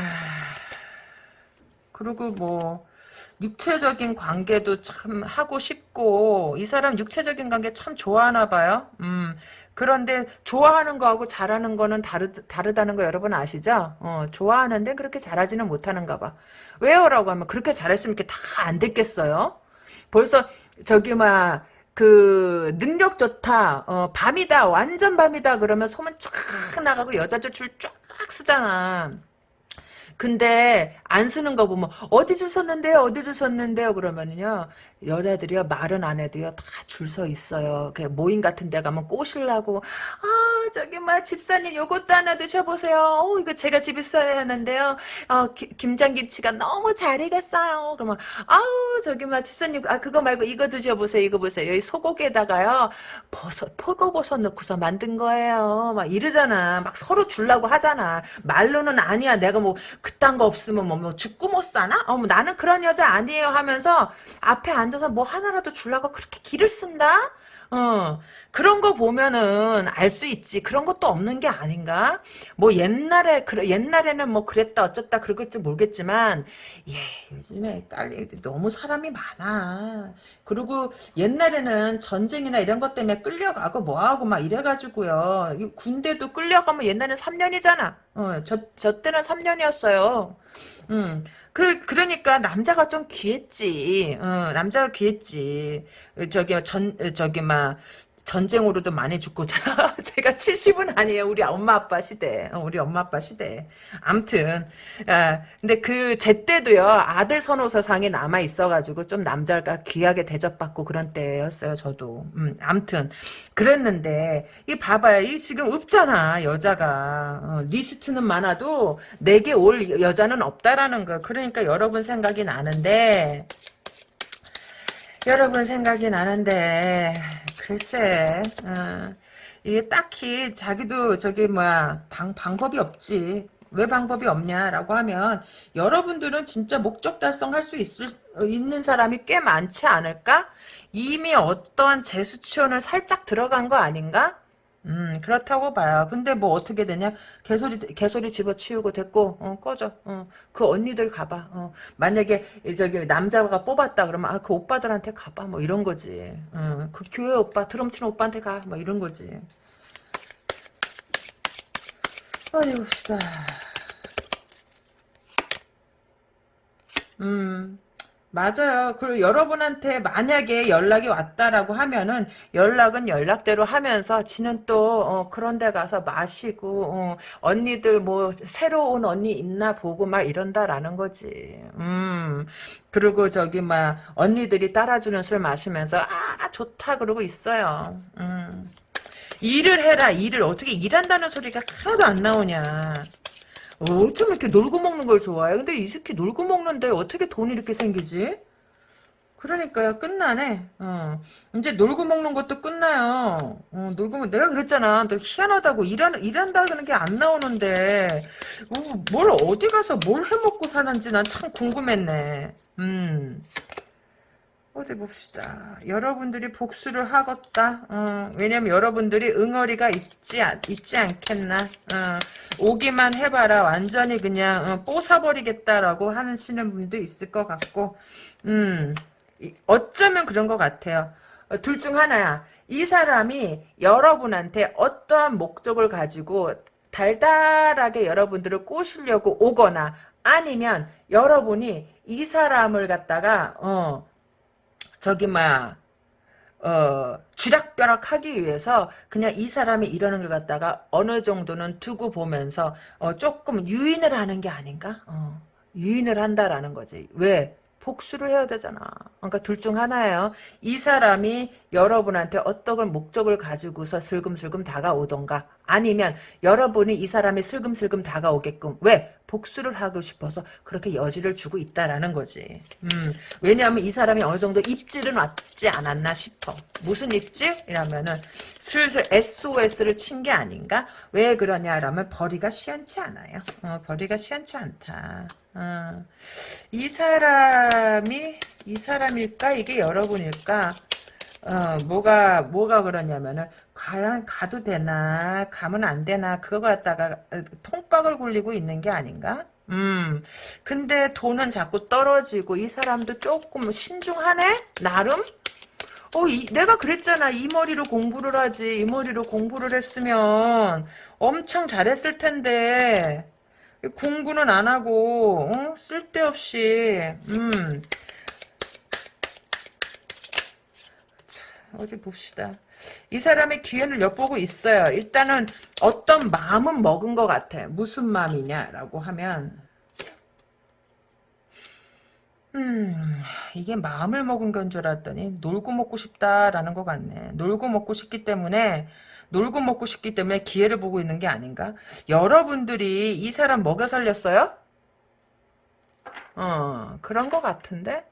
S1: 그리고 뭐 육체적인 관계도 참 하고 싶고 이 사람 육체적인 관계 참 좋아하나 봐요. 음. 그런데 좋아하는 거하고 잘하는 거는 다르, 다르다는 거 여러분 아시죠? 어, 좋아하는데 그렇게 잘하지는 못하는가 봐. 왜요? 라고 하면 그렇게 잘했으면 이렇게 다 안 됐겠어요? 벌써 저기 막 그 능력 좋다 어, 밤이다 완전 밤이다 그러면 소문 쫙 나가고 여자들 줄쫙 쓰잖아. 근데 안 쓰는 거 보면 어디 줄 섰는데요 어디 줄 섰는데요 그러면은요 여자들이요 말은 안 해도요 다 줄 서 있어요. 그 모임 같은 데 가면 꼬실라고 아 저기 막 집사님 요것도 하나 드셔보세요. 어 이거 제가 집에 써야 하는데요. 어 기, 김장김치가 너무 잘 익었어요. 그러면 아우 저기 막 집사님 아 그거 말고 이거 드셔보세요 이거 보세요. 여기 소고기에다가요 버섯 포거버섯 넣고서 만든 거예요. 막 이러잖아. 막 서로 주려고 하잖아. 말로는 아니야. 내가 뭐 그딴 거 없으면 뭐, 뭐 죽고 못 사나? 어, 뭐 나는 그런 여자 아니에요 하면서 앞에 앉아서 뭐 하나라도 주려고 그렇게 기를 쓴다? 어, 그런 거 보면은 알 수 있지. 그런 것도 없는 게 아닌가? 뭐 옛날에, 그, 옛날에는 뭐 그랬다 어쩌다 그럴지 모르겠지만, 예, 요즘에 딸리 너무 사람이 많아. 그리고 옛날에는 전쟁이나 이런 것 때문에 끌려가고 뭐하고 막 이래가지고요. 군대도 끌려가면 옛날엔 3년이잖아. 어, 저, 저 때는 3년이었어요. 음. 그, 그러니까 남자가 좀 귀했지. 어, 남자가 귀했지. 저기, 전, 저기, 막, 전쟁으로도 많이 죽고 [LAUGHS] 제가 70은 아니에요. 우리 엄마 아빠 시대. 어, 우리 엄마 아빠 시대. 암튼 아, 근데 그 제 때도요 아들 선호사상이 남아 있어가지고 좀 남자가 귀하게 대접받고 그런 때였어요 저도. 음, 암튼 그랬는데 이 봐봐요. 이 지금 없잖아 여자가. 어, 리스트는 많아도 내게 올 여자는 없다라는 거. 그러니까 여러분 생각이 나는데 여러분 생각이 나는데 글쎄 어, 이게 딱히 자기도 저기 뭐야 방, 방법이 없지 왜 방법이 없냐라고 하면 여러분들은 진짜 목적 달성할 수 있을, 있는 사람이 꽤 많지 않을까? 이미 어떤 재수치원을 살짝 들어간 거 아닌가? 음, 그렇다고 봐요. 근데 뭐 어떻게 되냐? 개소리, 개소리 집어치우고 됐고, 어, 꺼져. 어, 그 언니들 가봐. 어, 만약에, 저기, 남자가 뽑았다 그러면, 아, 그 오빠들한테 가봐. 뭐 이런 거지. 어, 그 교회 오빠, 드럼 치는 오빠한테 가. 뭐 이런 거지. 어디 봅시다. 음. 맞아요. 그리고 여러분한테 만약에 연락이 왔다라고 하면은 연락은 연락대로 하면서 지는 또 어, 그런 데 가서 마시고 어, 언니들 뭐 새로 운 언니 있나 보고 막 이런다라는 거지. 음. 그리고 저기 막 언니들이 따라주는 술 마시면서 아 좋다 그러고 있어요. 음. 일을 해라 일을 어떻게 일한다는 소리가 하나도 안 나오냐. 어쩜 이렇게 놀고 먹는 걸 좋아해? 근데 이 새끼 놀고 먹는데 어떻게 돈이 이렇게 생기지? 그러니까요. 끝나네. 어. 이제 놀고 먹는 것도 끝나요. 어, 놀고 먹 내가 그랬잖아. 너 희한하다고 일한, 일한다는 게 안 나오는데. 어, 뭘 어디 가서 뭘 해먹고 사는지 난 참 궁금했네. 음 어디 봅시다. 여러분들이 복수를 하겠다. 어, 왜냐면 여러분들이 응어리가 있지, 있지 않겠나. 어, 오기만 해봐라. 완전히 그냥 어, 뽀사버리겠다라고 하시는 분도 있을 것 같고 음, 어쩌면 그런 것 같아요. 어, 둘중 하나야. 이 사람이 여러분한테 어떠한 목적을 가지고 달달하게 여러분들을 꼬시려고 오거나 아니면 여러분이 이 사람을 갖다가 어 저기 뭐야 어, 쥐락벼락 하기 위해서 그냥 이 사람이 이러는 걸 갖다가 어느 정도는 두고 보면서 어, 조금 유인을 하는 게 아닌가? 어, 유인을 한다라는 거지. 왜? 복수를 해야 되잖아. 그러니까 둘 중 하나예요. 이 사람이 여러분한테 어떤 목적을 가지고서 슬금슬금 다가오던가 아니면 여러분이 이 사람이 슬금슬금 다가오게끔 왜? 복수를 하고 싶어서 그렇게 여지를 주고 있다라는 거지. 음, 왜냐하면 이 사람이 어느 정도 입질은 왔지 않았나 싶어. 무슨 입질? 이라면은 슬슬 SOS를 친 게 아닌가? 왜 그러냐라면 벌이가 시원치 않아요. 어, 벌이가 시원치 않다. 어, 이 사람이 이 사람일까? 이게 여러분일까? 어, 뭐가, 뭐가 그러냐면은, 과연 가도 되나, 가면 안 되나, 그거 갖다가 어, 통박을 굴리고 있는 게 아닌가? 음, 근데 돈은 자꾸 떨어지고, 이 사람도 조금 신중하네? 나름? 어, 이, 내가 그랬잖아. 이 머리로 공부를 하지. 이 머리로 공부를 했으면 엄청 잘했을 텐데. 공부는 안 하고, 어? 쓸데없이, 음. 어디 봅시다. 이 사람의 기회를 엿보고 있어요. 일단은 어떤 마음은 먹은 것 같아. 무슨 마음이냐라고 하면 음 이게 마음을 먹은 건 줄 알았더니 놀고 먹고 싶다라는 것 같네. 놀고 먹고 싶기 때문에 놀고 먹고 싶기 때문에 기회를 보고 있는 게 아닌가? 여러분들이 이 사람 먹여 살렸어요? 어 그런 것 같은데?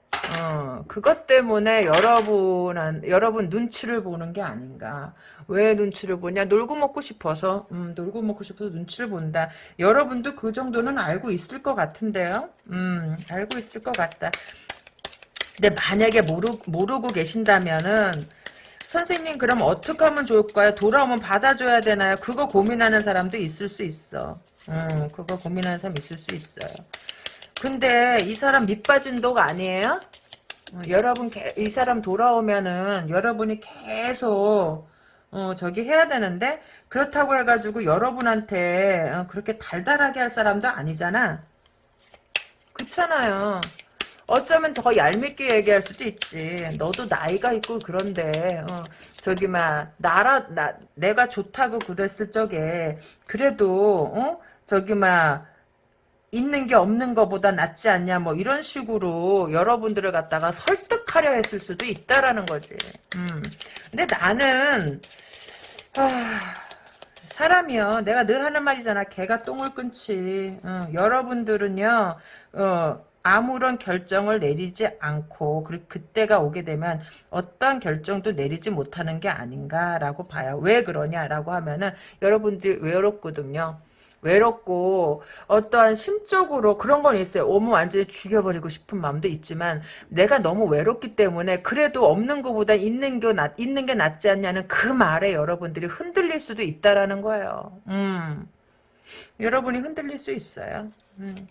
S1: 어, 그것 때문에 여러분, 여러분 눈치를 보는 게 아닌가. 왜 눈치를 보냐? 놀고 먹고 싶어서, 음, 놀고 먹고 싶어서 눈치를 본다. 여러분도 그 정도는 알고 있을 것 같은데요? 음, 알고 있을 것 같다. 근데 만약에 모르, 모르고 계신다면은, 선생님 그럼 어떻게 하면 좋을까요? 돌아오면 받아줘야 되나요? 그거 고민하는 사람도 있을 수 있어. 음, 그거 고민하는 사람 있을 수 있어요. 근데 이 사람 밑빠진 독 아니에요? 어, 여러분 이 사람 돌아오면은 여러분이 계속 어, 저기 해야 되는데 그렇다고 해가지고 여러분한테 어, 그렇게 달달하게 할 사람도 아니잖아. 그렇잖아요. 어쩌면 더 얄밉게 얘기할 수도 있지. 너도 나이가 있고 그런데 어, 저기 막 나라 나 내가 좋다고 그랬을 적에 그래도 어 저기 막 있는 게 없는 것보다 낫지 않냐 뭐 이런 식으로 여러분들을 갖다가 설득하려 했을 수도 있다라는 거지. 음. 근데 나는 아, 사람이요. 내가 늘 하는 말이잖아. 개가 똥을 끊지. 어, 여러분들은요. 어, 아무런 결정을 내리지 않고 그리고 그때가 오게 되면 어떠한 결정도 내리지 못하는 게 아닌가라고 봐요. 왜 그러냐라고 하면은 여러분들이 외롭거든요. 외롭고 어떠한 심적으로 그런 건 있어요. 오면 완전히 죽여버리고 싶은 마음도 있지만 내가 너무 외롭기 때문에 그래도 없는 것보다 있는 게 낫, 있는 게 낫지 않냐는 그 말에 여러분들이 흔들릴 수도 있다라는 거예요. 음. 여러분이 흔들릴 수 있어요. 음.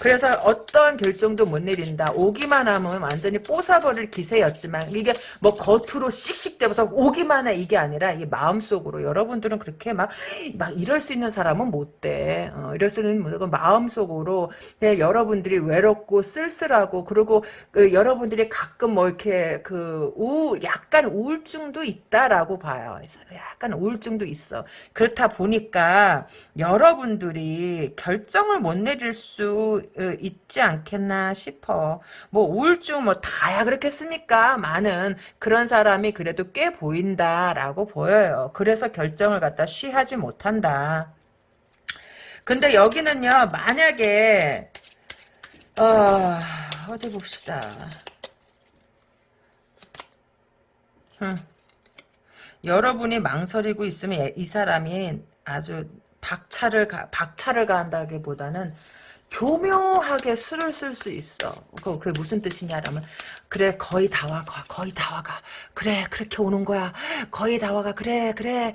S1: 그래서 어떠한 결정도 못 내린다. 오기만 하면 완전히 뽀사버릴 기세였지만 이게 뭐 겉으로 씩씩대면서 오기만 해 이게 아니라 이 마음속으로 여러분들은 그렇게 막 막 이럴 수 있는 사람은 못 돼. 어, 이럴 수 있는 그 마음속으로 여러분들이 외롭고 쓸쓸하고 그리고 그 여러분들이 가끔 뭐 이렇게 그 우 약간 우울증도 있다라고 봐요. 약간 우울증도 있어. 그렇다 보니까 여러분들이 결정을 못 내릴 수 어, 있지 않겠나 싶어. 뭐 우울증 뭐 다야 그렇겠습니까? 많은 그런 사람이 그래도 꽤 보인다라고 보여요. 그래서 결정을 갖다 쉬하지 못한다. 근데 여기는요. 만약에 어, 어디 봅시다. 흠. 여러분이 망설이고 있으면 이 사람이 아주 박차를 가, 박차를 가한다기보다는 교묘하게 수를 쓸수 있어. 그, 그게 무슨 뜻이냐라면, 그래, 거의 다 와, 거의 다 와가. 그래, 그렇게 오는 거야. 거의 다 와가. 그래, 그래.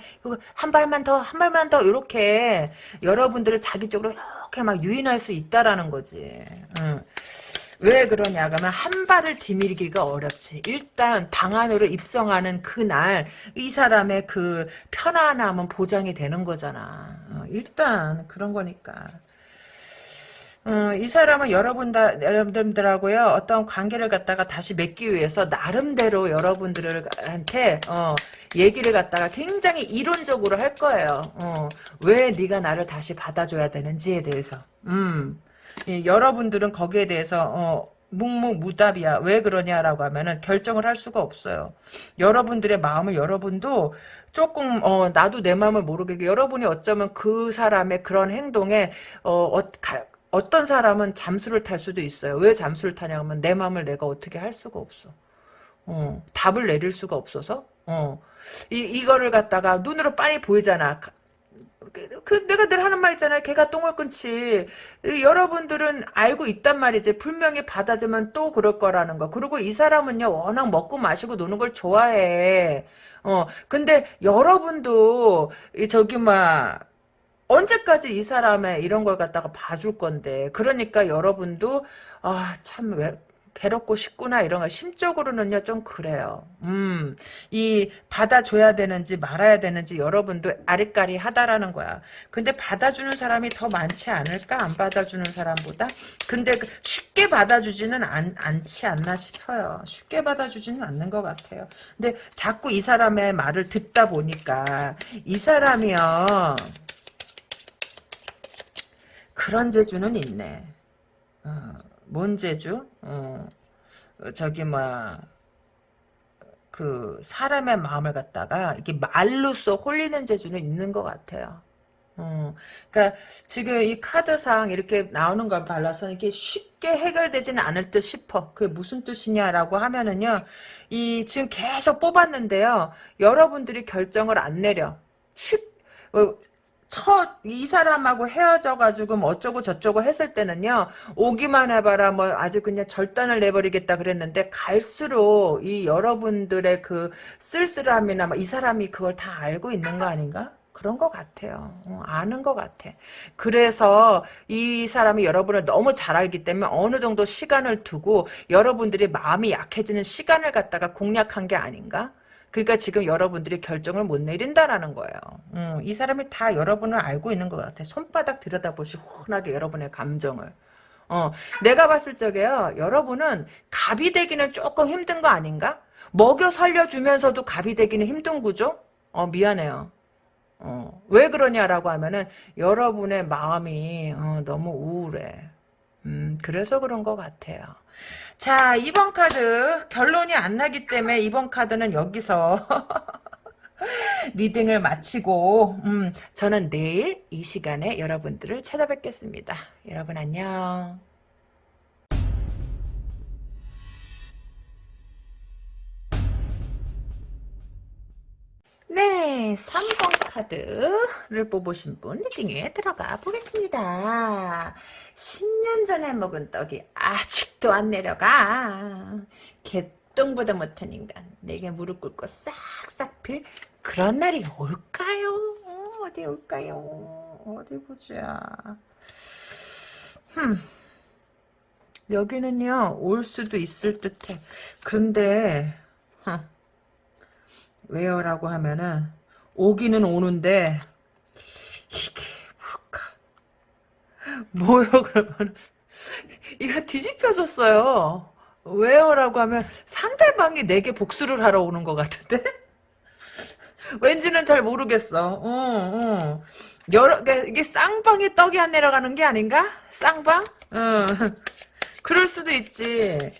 S1: 한 발만 더, 한 발만 더, 이렇게 여러분들을 자기 쪽으로 이렇게 막 유인할 수 있다라는 거지. 응. 왜 그러냐 그러면 한 발을 디밀기가 어렵지. 일단 방 안으로 입성하는 그날 이 사람의 그 편안함은 보장이 되는 거잖아. 어, 일단 그런 거니까. 어, 이 사람은 여러분 다, 여러분들하고요, 어떤 관계를 갖다가 다시 맺기 위해서 나름대로 여러분들한테, 어, 얘기를 갖다가 굉장히 이론적으로 할 거예요. 어, 왜 네가 나를 다시 받아줘야 되는지에 대해서. 음. 예, 여러분들은 거기에 대해서, 어, 묵묵무답이야. 왜 그러냐라고 하면은 결정을 할 수가 없어요. 여러분들의 마음을 여러분도 조금 어 나도 내 마음을 모르게 여러분이 어쩌면 그 사람의 그런 행동에 어, 어 가, 어떤 사람은 잠수를 탈 수도 있어요. 왜 잠수를 타냐면 내 마음을 내가 어떻게 할 수가 없어. 어, 답을 내릴 수가 없어서 어. 이, 이거를 갖다가 눈으로 빤히 보이잖아. 그, 그 내가 늘 하는 말 있잖아요. 개가 똥을 끊지. 여러분들은 알고 있단 말이지. 분명히 받아주면 또 그럴 거라는 거. 그리고 이 사람은요. 워낙 먹고 마시고 노는 걸 좋아해. 어. 근데 여러분도 저기 막 언제까지 이 사람의 이런 걸 갖다가 봐줄 건데. 그러니까 여러분도 아, 참, 왜, 괴롭고 싶구나 이런 거 심적으로는요 좀 그래요. 음, 이 받아줘야 되는지 말아야 되는지 여러분도 아리까리하다라는 거야. 근데 받아주는 사람이 더 많지 않을까 안 받아주는 사람보다. 근데 그 쉽게 받아주지는 않, 않지 않나 싶어요. 쉽게 받아주지는 않는 것 같아요. 근데 자꾸 이 사람의 말을 듣다 보니까 이 사람이요 그런 재주는 있네. 어. 뭔 재주? 어, 저기 뭐그 사람의 마음을 갖다가 이렇게 말로써 홀리는 재주는 있는 것 같아요. 어, 그러니까 지금 이 카드상 이렇게 나오는 걸 발라서 이게 쉽게 해결되지는 않을 듯 싶어. 그게 무슨 뜻이냐라고 하면은요, 이 지금 계속 뽑았는데요, 여러분들이 결정을 안 내려. 쉽, 어, 첫 이 사람하고 헤어져가지고 뭐 어쩌고 저쩌고 했을 때는요 오기만 해봐라 뭐 아주 그냥 절단을 내버리겠다 그랬는데 갈수록 이 여러분들의 그 쓸쓸함이나 뭐 이 사람이 그걸 다 알고 있는 거 아닌가? 그런 것 같아요. 어, 아는 것 같아. 그래서 이 사람이 여러분을 너무 잘 알기 때문에 어느 정도 시간을 두고 여러분들이 마음이 약해지는 시간을 갖다가 공략한 게 아닌가? 그러니까 지금 여러분들이 결정을 못 내린다라는 거예요. 음, 이 사람이 다 여러분을 알고 있는 것 같아. 손바닥 들여다보시 훤하게 여러분의 감정을. 어, 내가 봤을 적에요. 여러분은 갑이 되기는 조금 힘든 거 아닌가? 먹여 살려주면서도 갑이 되기는 힘든 구조? 어, 미안해요. 어, 왜 그러냐라고 하면은 여러분의 마음이 어, 너무 우울해. 음, 그래서 그런 것 같아요. 자, 2번 카드 결론이 안 나기 때문에 이번 카드는 여기서 [LAUGHS] 리딩을 마치고 음, 저는 내일 이 시간에 여러분들을 찾아뵙겠습니다. 여러분 안녕. 네, 3번 카드를 뽑으신 분 리딩에 들어가 보겠습니다. 10년 전에 먹은 떡이 아직도 안 내려가. 개똥보다 못한 인간. 내게 무릎 꿇고 싹싹 필 그런 날이 올까요? 어, 어디 올까요? 어디 보자. 흠. 여기는요, 올 수도 있을 듯해. 그런데, 흠. 왜요라고 하면은 오기는 오는데 이게 뭘까? 뭐요 그러면? 이거 뒤집혀졌어요. 왜요 라고 하면 상대방이 내게 복수를 하러 오는 것 같은데? [LAUGHS] 왠지는 잘 모르겠어. 응, 응. 여러 이게 쌍방에 떡이 안 내려가는 게 아닌가? 쌍방? 응. [LAUGHS] 그럴 수도 있지.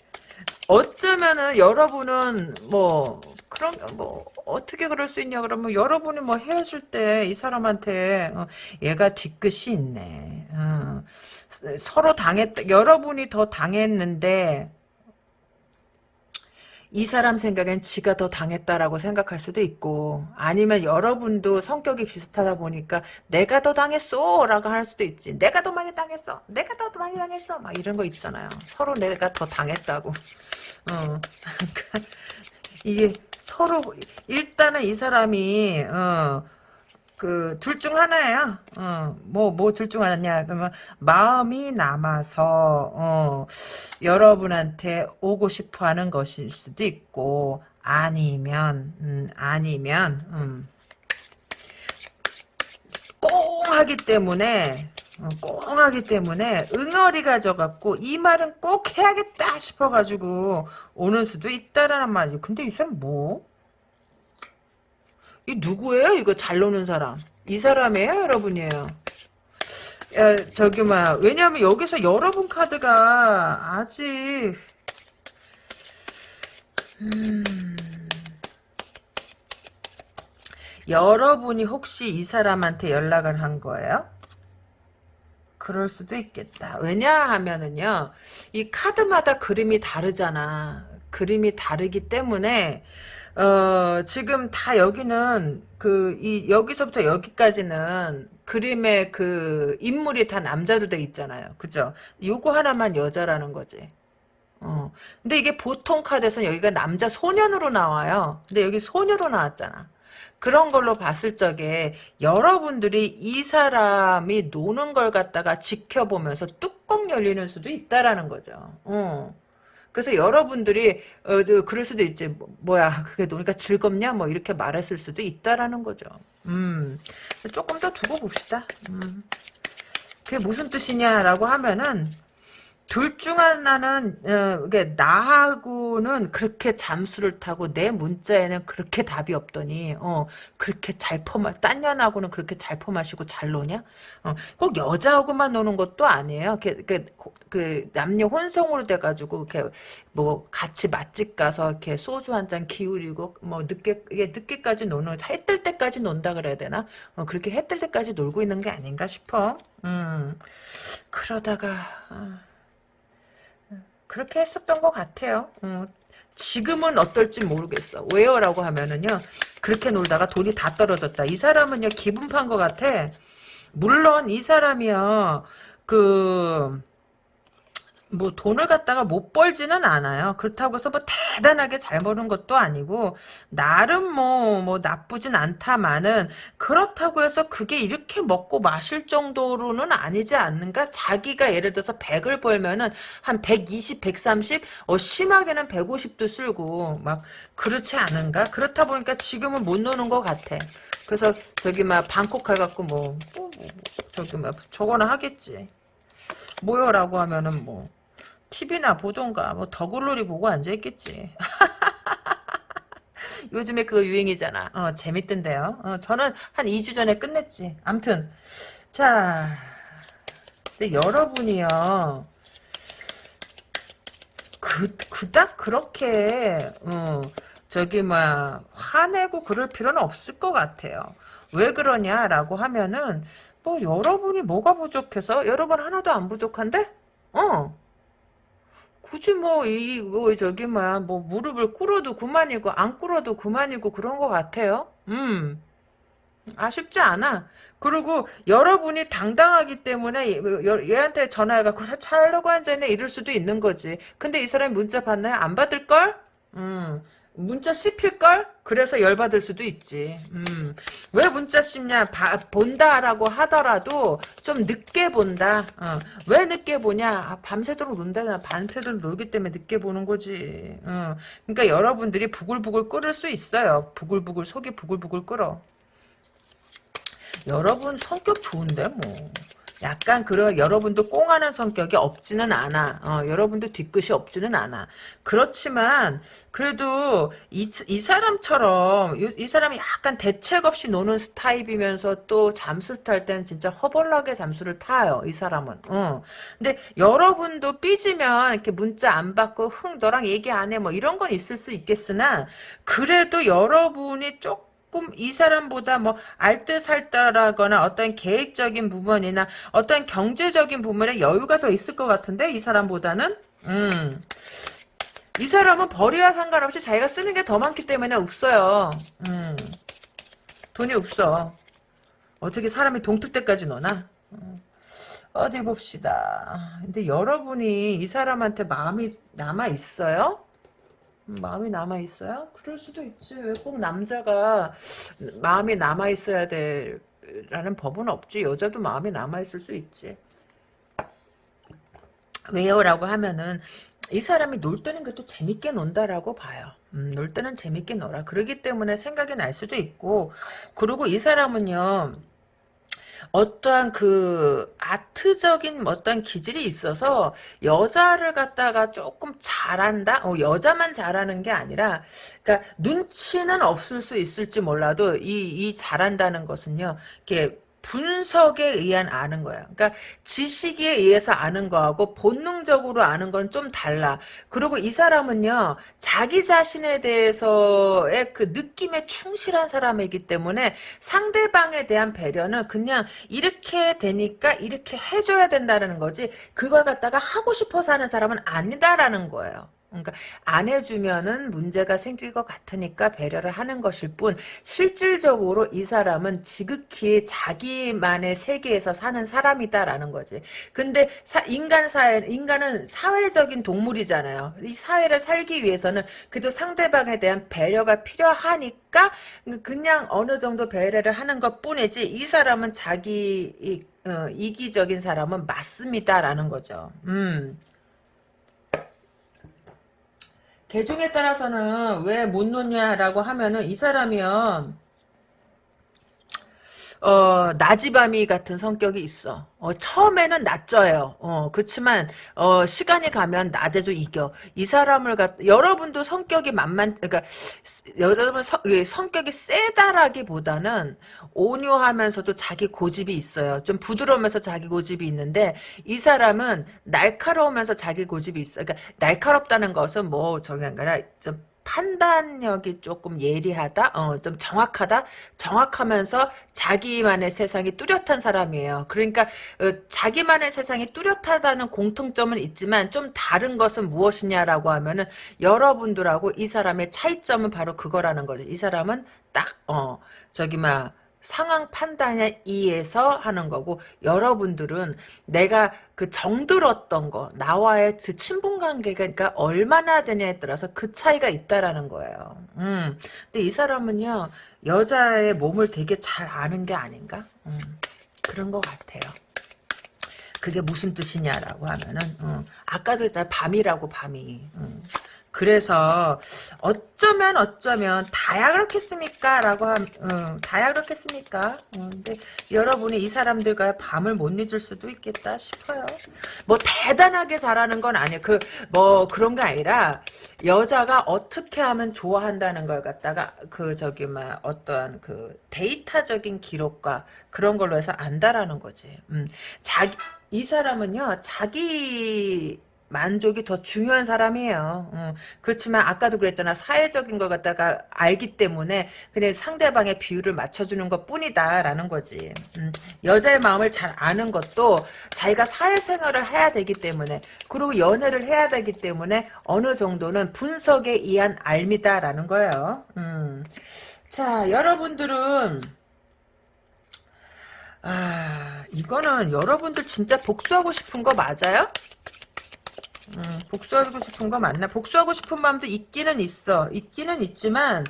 S1: 어쩌면은 여러분은 뭐 그럼 뭐 어떻게 그럴 수 있냐? 그러면 여러분이 뭐 헤어질 때 이 사람한테 어, 얘가 뒤끝이 있네. 어, 서로 당했 여러분이 더 당했는데 이 사람 생각엔 지가 더 당했다라고 생각할 수도 있고 아니면 여러분도 성격이 비슷하다 보니까 내가 더 당했어 라고 할 수도 있지. 내가 더 많이 당했어. 내가 더 많이 당했어. 막 이런 거 있잖아요. 서로 내가 더 당했다고. 어 [LAUGHS] 그러니까 이게 서로 일단은 이 사람이 어, 그 둘 중 하나예요. 어, 뭐뭐 둘 중 하나냐? 그러면 마음이 남아서 어, 여러분한테 오고 싶어하는 것일 수도 있고 아니면 음, 아니면 음, 꽁 하기 때문에 어, 꽁 하기 때문에 응어리가 져갖고 이 말은 꼭 해야겠다 싶어가지고 오는 수도 있다라는 말이죠. 근데 이 사람 뭐? 이 누구예요? 이거 잘 노는 사람. 이 사람이에요? 여러분이에요? 야, 저기 막 왜냐하면 여기서 여러분 카드가 아직 음, 여러분이 혹시 이 사람한테 연락을 한 거예요? 그럴 수도 있겠다. 왜냐하면은요, 이 카드마다 그림이 다르잖아. 그림이 다르기 때문에, 어, 지금 다 여기는, 그, 이, 여기서부터 여기까지는 그림의 그 인물이 다 남자로 돼 있잖아요. 그죠? 요거 하나만 여자라는 거지. 어. 근데 이게 보통 카드에서는 여기가 남자 소년으로 나와요. 근데 여기 소녀로 나왔잖아. 그런 걸로 봤을 적에 여러분들이 이 사람이 노는 걸 갖다가 지켜보면서 뚜껑 열리는 수도 있다라는 거죠. 어. 그래서 여러분들이 어, 저, 그럴 수도 있지. 뭐, 야 그게 노니까 즐겁냐? 뭐 이렇게 말했을 수도 있다라는 거죠. 음. 조금 더 두고 봅시다. 음. 그게 무슨 뜻이냐라고 하면은 둘 중 하나는 어, 이게 나하고는 그렇게 잠수를 타고 내 문자에는 그렇게 답이 없더니 어 그렇게 잘 퍼마 딴 년하고는 그렇게 잘 퍼마시고 잘 노냐? 어, 꼭 여자하고만 노는 것도 아니에요. 그, 그, 그 남녀 혼성으로 돼가지고 이렇게 뭐 같이 맛집 가서 이렇게 소주 한 잔 기울이고 뭐 늦게 이게 늦게까지 노는 해 뜰 때까지 논다 그래야 되나? 어, 그렇게 해 뜰 때까지 놀고 있는 게 아닌가 싶어. 음 그러다가. 어. 그렇게 했었던 것 같아요. 음, 지금은 어떨지 모르겠어. 왜요? 라고 하면은요. 그렇게 놀다가 돈이 다 떨어졌다. 이 사람은요. 기분 판 것 같아. 물론 이 사람이요. 그... 뭐 돈을 갖다가 못 벌지는 않아요. 그렇다고 해서 뭐 대단하게 잘 버는 것도 아니고 나름 뭐뭐 뭐 나쁘진 않다마는 그렇다고 해서 그게 이렇게 먹고 마실 정도로는 아니지 않는가? 자기가 예를 들어서 100을 벌면은 한 120, 130, 어 심하게는 150도 쓸고 막 그렇지 않은가? 그렇다 보니까 지금은 못 노는 것 같아. 그래서 저기 막 방콕 가갖고 뭐, 뭐, 뭐 저기 막 저거나 하겠지. 뭐요라고 하면은 뭐 TV나 보던가 뭐 더글로리 보고 앉아있겠지. [LAUGHS] 요즘에 그거 유행이잖아. 어, 재밌던데요. 어, 저는 한 2주 전에 끝냈지. 암튼 자 근데 여러분이요. 그, 그닥 그렇게 어, 저기 막 화내고 그럴 필요는 없을 것 같아요. 왜 그러냐라고 하면은 뭐 여러분이 뭐가 부족해서 여러분 하나도 안 부족한데? 어 굳이 뭐, 이, 뭐, 저기, 뭐야, 뭐, 무릎을 꿇어도 그만이고, 안 꿇어도 그만이고, 그런 것 같아요. 음. 아쉽지 않아. 그리고 여러분이 당당하기 때문에 얘, 한테 전화해갖고 차려고 앉아있네 이럴 수도 있는 거지. 근데 이 사람이 문자 받나요? 안 받을걸? 음. 문자 씹힐걸? 그래서 열받을 수도 있지. 음. 왜 문자 씹냐? 바, 본다라고 하더라도 좀 늦게 본다. 어. 왜 늦게 보냐? 아, 밤새도록 논다. 밤새도록 놀기 때문에 늦게 보는 거지. 어. 그러니까 여러분들이 부글부글 끓을 수 있어요. 부글부글 속이 부글부글 끓어. 여러분 성격 좋은데 뭐. 약간 그런 여러분도 꽁하는 성격이 없지는 않아. 어, 여러분도 뒤끝이 없지는 않아. 그렇지만 그래도 이, 이 사람처럼 이, 이, 사람이 약간 대책 없이 노는 스타일이면서 또 잠수를 탈 때는 진짜 허벌나게 잠수를 타요. 이 사람은. 어. 근데 여러분도 삐지면 이렇게 문자 안 받고 흥 너랑 얘기 안 해 뭐 이런 건 있을 수 있겠으나 그래도 여러분이 조금 조금 이 사람보다 뭐 알뜰살뜰하거나 어떤 계획적인 부분이나 어떤 경제적인 부분에 여유가 더 있을 것 같은데 이 사람보다는 음. 이 사람은 벌이와 상관없이 자기가 쓰는 게 더 많기 때문에 없어요. 음. 돈이 없어. 어떻게 사람이 동틀 때까지 노나? 음. 어디 봅시다. 근데 여러분이 이 사람한테 마음이 남아 있어요? 마음이 남아 있어요? 그럴 수도 있지. 왜 꼭 남자가 마음이 남아 있어야 돼라는 법은 없지. 여자도 마음이 남아 있을 수 있지. 왜요 라고 하면은 이 사람이 놀 때는 그래도 재밌게 논다라고 봐요. 음, 놀 때는 재밌게 놀아. 그러기 때문에 생각이 날 수도 있고 그리고 이 사람은요. 어떠한 그 아트적인 어떤 기질이 있어서 여자를 갖다가 조금 잘한다? 어, 여자만 잘하는 게 아니라 그러니까 눈치는 없을 수 있을지 몰라도 이, 이 잘한다는 것은요. 이렇게 분석에 의한 아는 거야. 그러니까 지식에 의해서 아는 거하고 본능적으로 아는 건 좀 달라. 그리고 이 사람은요, 자기 자신에 대해서의 그 느낌에 충실한 사람이기 때문에 상대방에 대한 배려는 그냥 이렇게 되니까 이렇게 해줘야 된다는 거지, 그걸 갖다가 하고 싶어서 하는 사람은 아니다라는 거예요. 그러니까 안 해주면은 문제가 생길 것 같으니까 배려를 하는 것일 뿐 실질적으로 이 사람은 지극히 자기만의 세계에서 사는 사람이다라는 거지. 근데 사, 인간 사회 인간은 사회적인 동물이잖아요. 이 사회를 살기 위해서는 그래도 상대방에 대한 배려가 필요하니까 그냥 어느 정도 배려를 하는 것 뿐이지 이 사람은 자기 이, 어, 이기적인 사람은 맞습니다라는 거죠. 음. 개중에 따라서는 왜 못 놓냐라고 하면은 이 사람이요. 어, 나지밤이 같은 성격이 있어. 어, 처음에는 낮져요. 어, 그렇지만, 어, 시간이 가면 낮에도 이겨. 이 사람을 갖, 여러분도 성격이 만만, 그러니까, 여러분 성, 성격이 세다라기보다는 온유하면서도 자기 고집이 있어요. 좀 부드러우면서 자기 고집이 있는데, 이 사람은 날카로우면서 자기 고집이 있어. 그러니까, 날카롭다는 것은 뭐, 저기 아니라, 좀, 판단력이 조금 예리하다, 어, 좀 정확하다, 정확하면서 자기만의 세상이 뚜렷한 사람이에요. 그러니까 어, 자기만의 세상이 뚜렷하다는 공통점은 있지만 좀 다른 것은 무엇이냐라고 하면은 여러분들하고 이 사람의 차이점은 바로 그거라는 거죠. 이 사람은 딱, 어, 저기 막 상황 판단에 의해서 하는 거고 여러분들은 내가 그 정들었던 거 나와의 그 친분 관계가 그러니까 얼마나 되냐에 따라서 그 차이가 있다라는 거예요. 음. 근데 이 사람은요 여자의 몸을 되게 잘 아는 게 아닌가? 음. 그런 것 같아요. 그게 무슨 뜻이냐라고 하면은 어, 아까도 했잖아 밤이라고 밤이 음. 그래서 어쩌면 어쩌면 다야 그렇겠습니까? 라고 한 어, 다야 그렇겠습니까? 어, 근데 여러분이 이 사람들과 밤을 못 잊을 수도 있겠다 싶어요. 뭐 대단하게 잘하는 건 아니에요. 그 뭐 그런 게 아니라 여자가 어떻게 하면 좋아한다는 걸 갖다가 그 저기 막 어떠한 그 데이터적인 기록과 그런 걸로 해서 안다라는 거지. 음, 자기 이 사람은요 자기 만족이 더 중요한 사람이에요. 음, 그렇지만 아까도 그랬잖아. 사회적인 걸 갖다가 알기 때문에 그냥 상대방의 비율을 맞춰주는 것 뿐이다라는 거지. 음, 여자의 마음을 잘 아는 것도 자기가 사회생활을 해야 되기 때문에 그리고 연애를 해야 되기 때문에 어느 정도는 분석에 의한 알미다라는 거예요. 음. 자 여러분들은 아 이거는 여러분들 진짜 복수하고 싶은 거 맞아요? 음, 복수하고 싶은 거 맞나? 복수하고 싶은 마음도 있기는 있어. 있기는 있지만,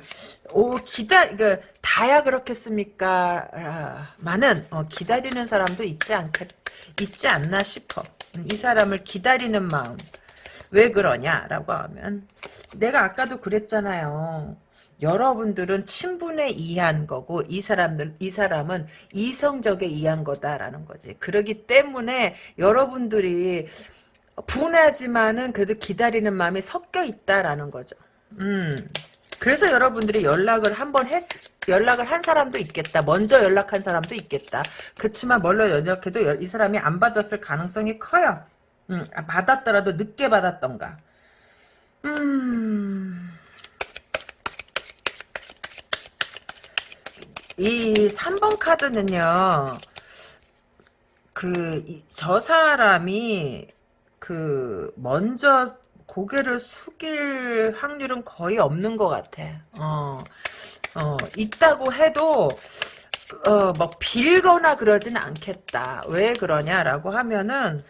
S1: 오, 기다, 그, 다야 그렇겠습니까? 아, 많은, 어, 기다리는 사람도 있지 않겠, 있지 않나 싶어. 음, 이 사람을 기다리는 마음. 왜 그러냐라고 하면, 내가 아까도 그랬잖아요. 여러분들은 친분에 의한 거고 이 사람들 이 사람은 이성적에 의한 거다라는 거지. 그러기 때문에 여러분들이 분하지만은 그래도 기다리는 마음이 섞여 있다라는 거죠. 음. 그래서 여러분들이 연락을 한번 했, 연락을 한 사람도 있겠다. 먼저 연락한 사람도 있겠다. 그렇지만 멀러 연락해도 이 사람이 안 받았을 가능성이 커요. 음, 아, 받았더라도 늦게 받았던가. 음. 이 3번 카드는요. 그, 저 사람이 그 먼저 고개를 숙일 확률은 거의 없는 것 같아. 어, 어 있다고 해도 어, 뭐 빌거나 그러진 않겠다. 왜 그러냐라고 하면은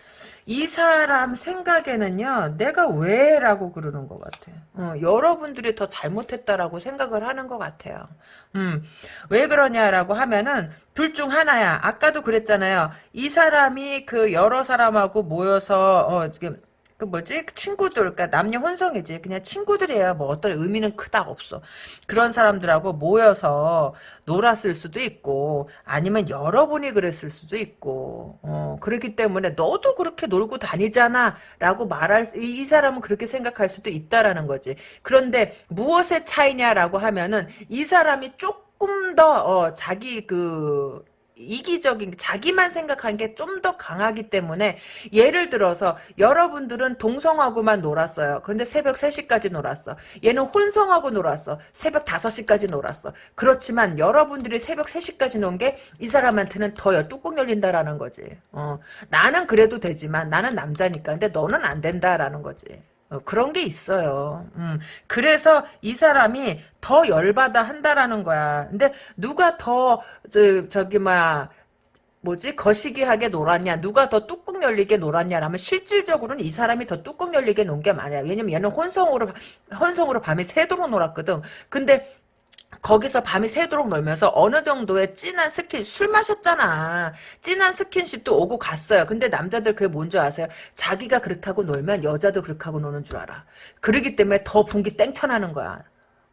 S1: 이 사람 생각에는요, 내가 왜? 라고 그러는 것 같아요. 어, 여러분들이 더 잘못했다라고 생각을 하는 것 같아요. 음, 왜 그러냐라고 하면은, 둘 중 하나야. 아까도 그랬잖아요. 이 사람이 그 여러 사람하고 모여서, 어, 지금, 그 뭐지? 친구들 그러니까 남녀 혼성이지. 그냥 친구들이에요 뭐 어떤 의미는 크다 없어. 그런 사람들하고 모여서 놀았을 수도 있고 아니면 여러분이 그랬을 수도 있고 어 그렇기 때문에 너도 그렇게 놀고 다니잖아. 라고 말할 이, 이 사람은 그렇게 생각할 수도 있다라는 거지. 그런데 무엇의 차이냐라고 하면은 이 사람이 조금 더 어, 자기 그 이기적인 자기만 생각하는 게좀 더 강하기 때문에 예를 들어서 여러분들은 동성하고만 놀았어요. 그런데 새벽 3시까지 놀았어. 얘는 혼성하고 놀았어. 새벽 5시까지 놀았어. 그렇지만 여러분들이 새벽 3시까지 논 게 이 사람한테는 더 뚜껑 열린다라는 거지. 어, 나는 그래도 되지만 나는 남자니까. 근데 너는 안 된다라는 거지. 어, 그런 게 있어요. 음, 그래서 이 사람이 더 열받아 한다라는 거야. 근데 누가 더, 저, 저기, 막, 뭐지? 거시기하게 놀았냐? 누가 더 뚜껑 열리게 놀았냐라면 실질적으로는 이 사람이 더 뚜껑 열리게 논 게 많아요. 왜냐면 얘는 혼성으로 혼성으로 밤에 새도록 놀았거든. 근데 거기서 밤이 새도록 놀면서 어느 정도의 진한 스킨 술 마셨잖아 진한 스킨십도 오고 갔어요 근데 남자들 그게 뭔지 아세요 자기가 그렇게 하고 놀면 여자도 그렇게 하고 노는 줄 알아 그러기 때문에 더 분기탱천하는 거야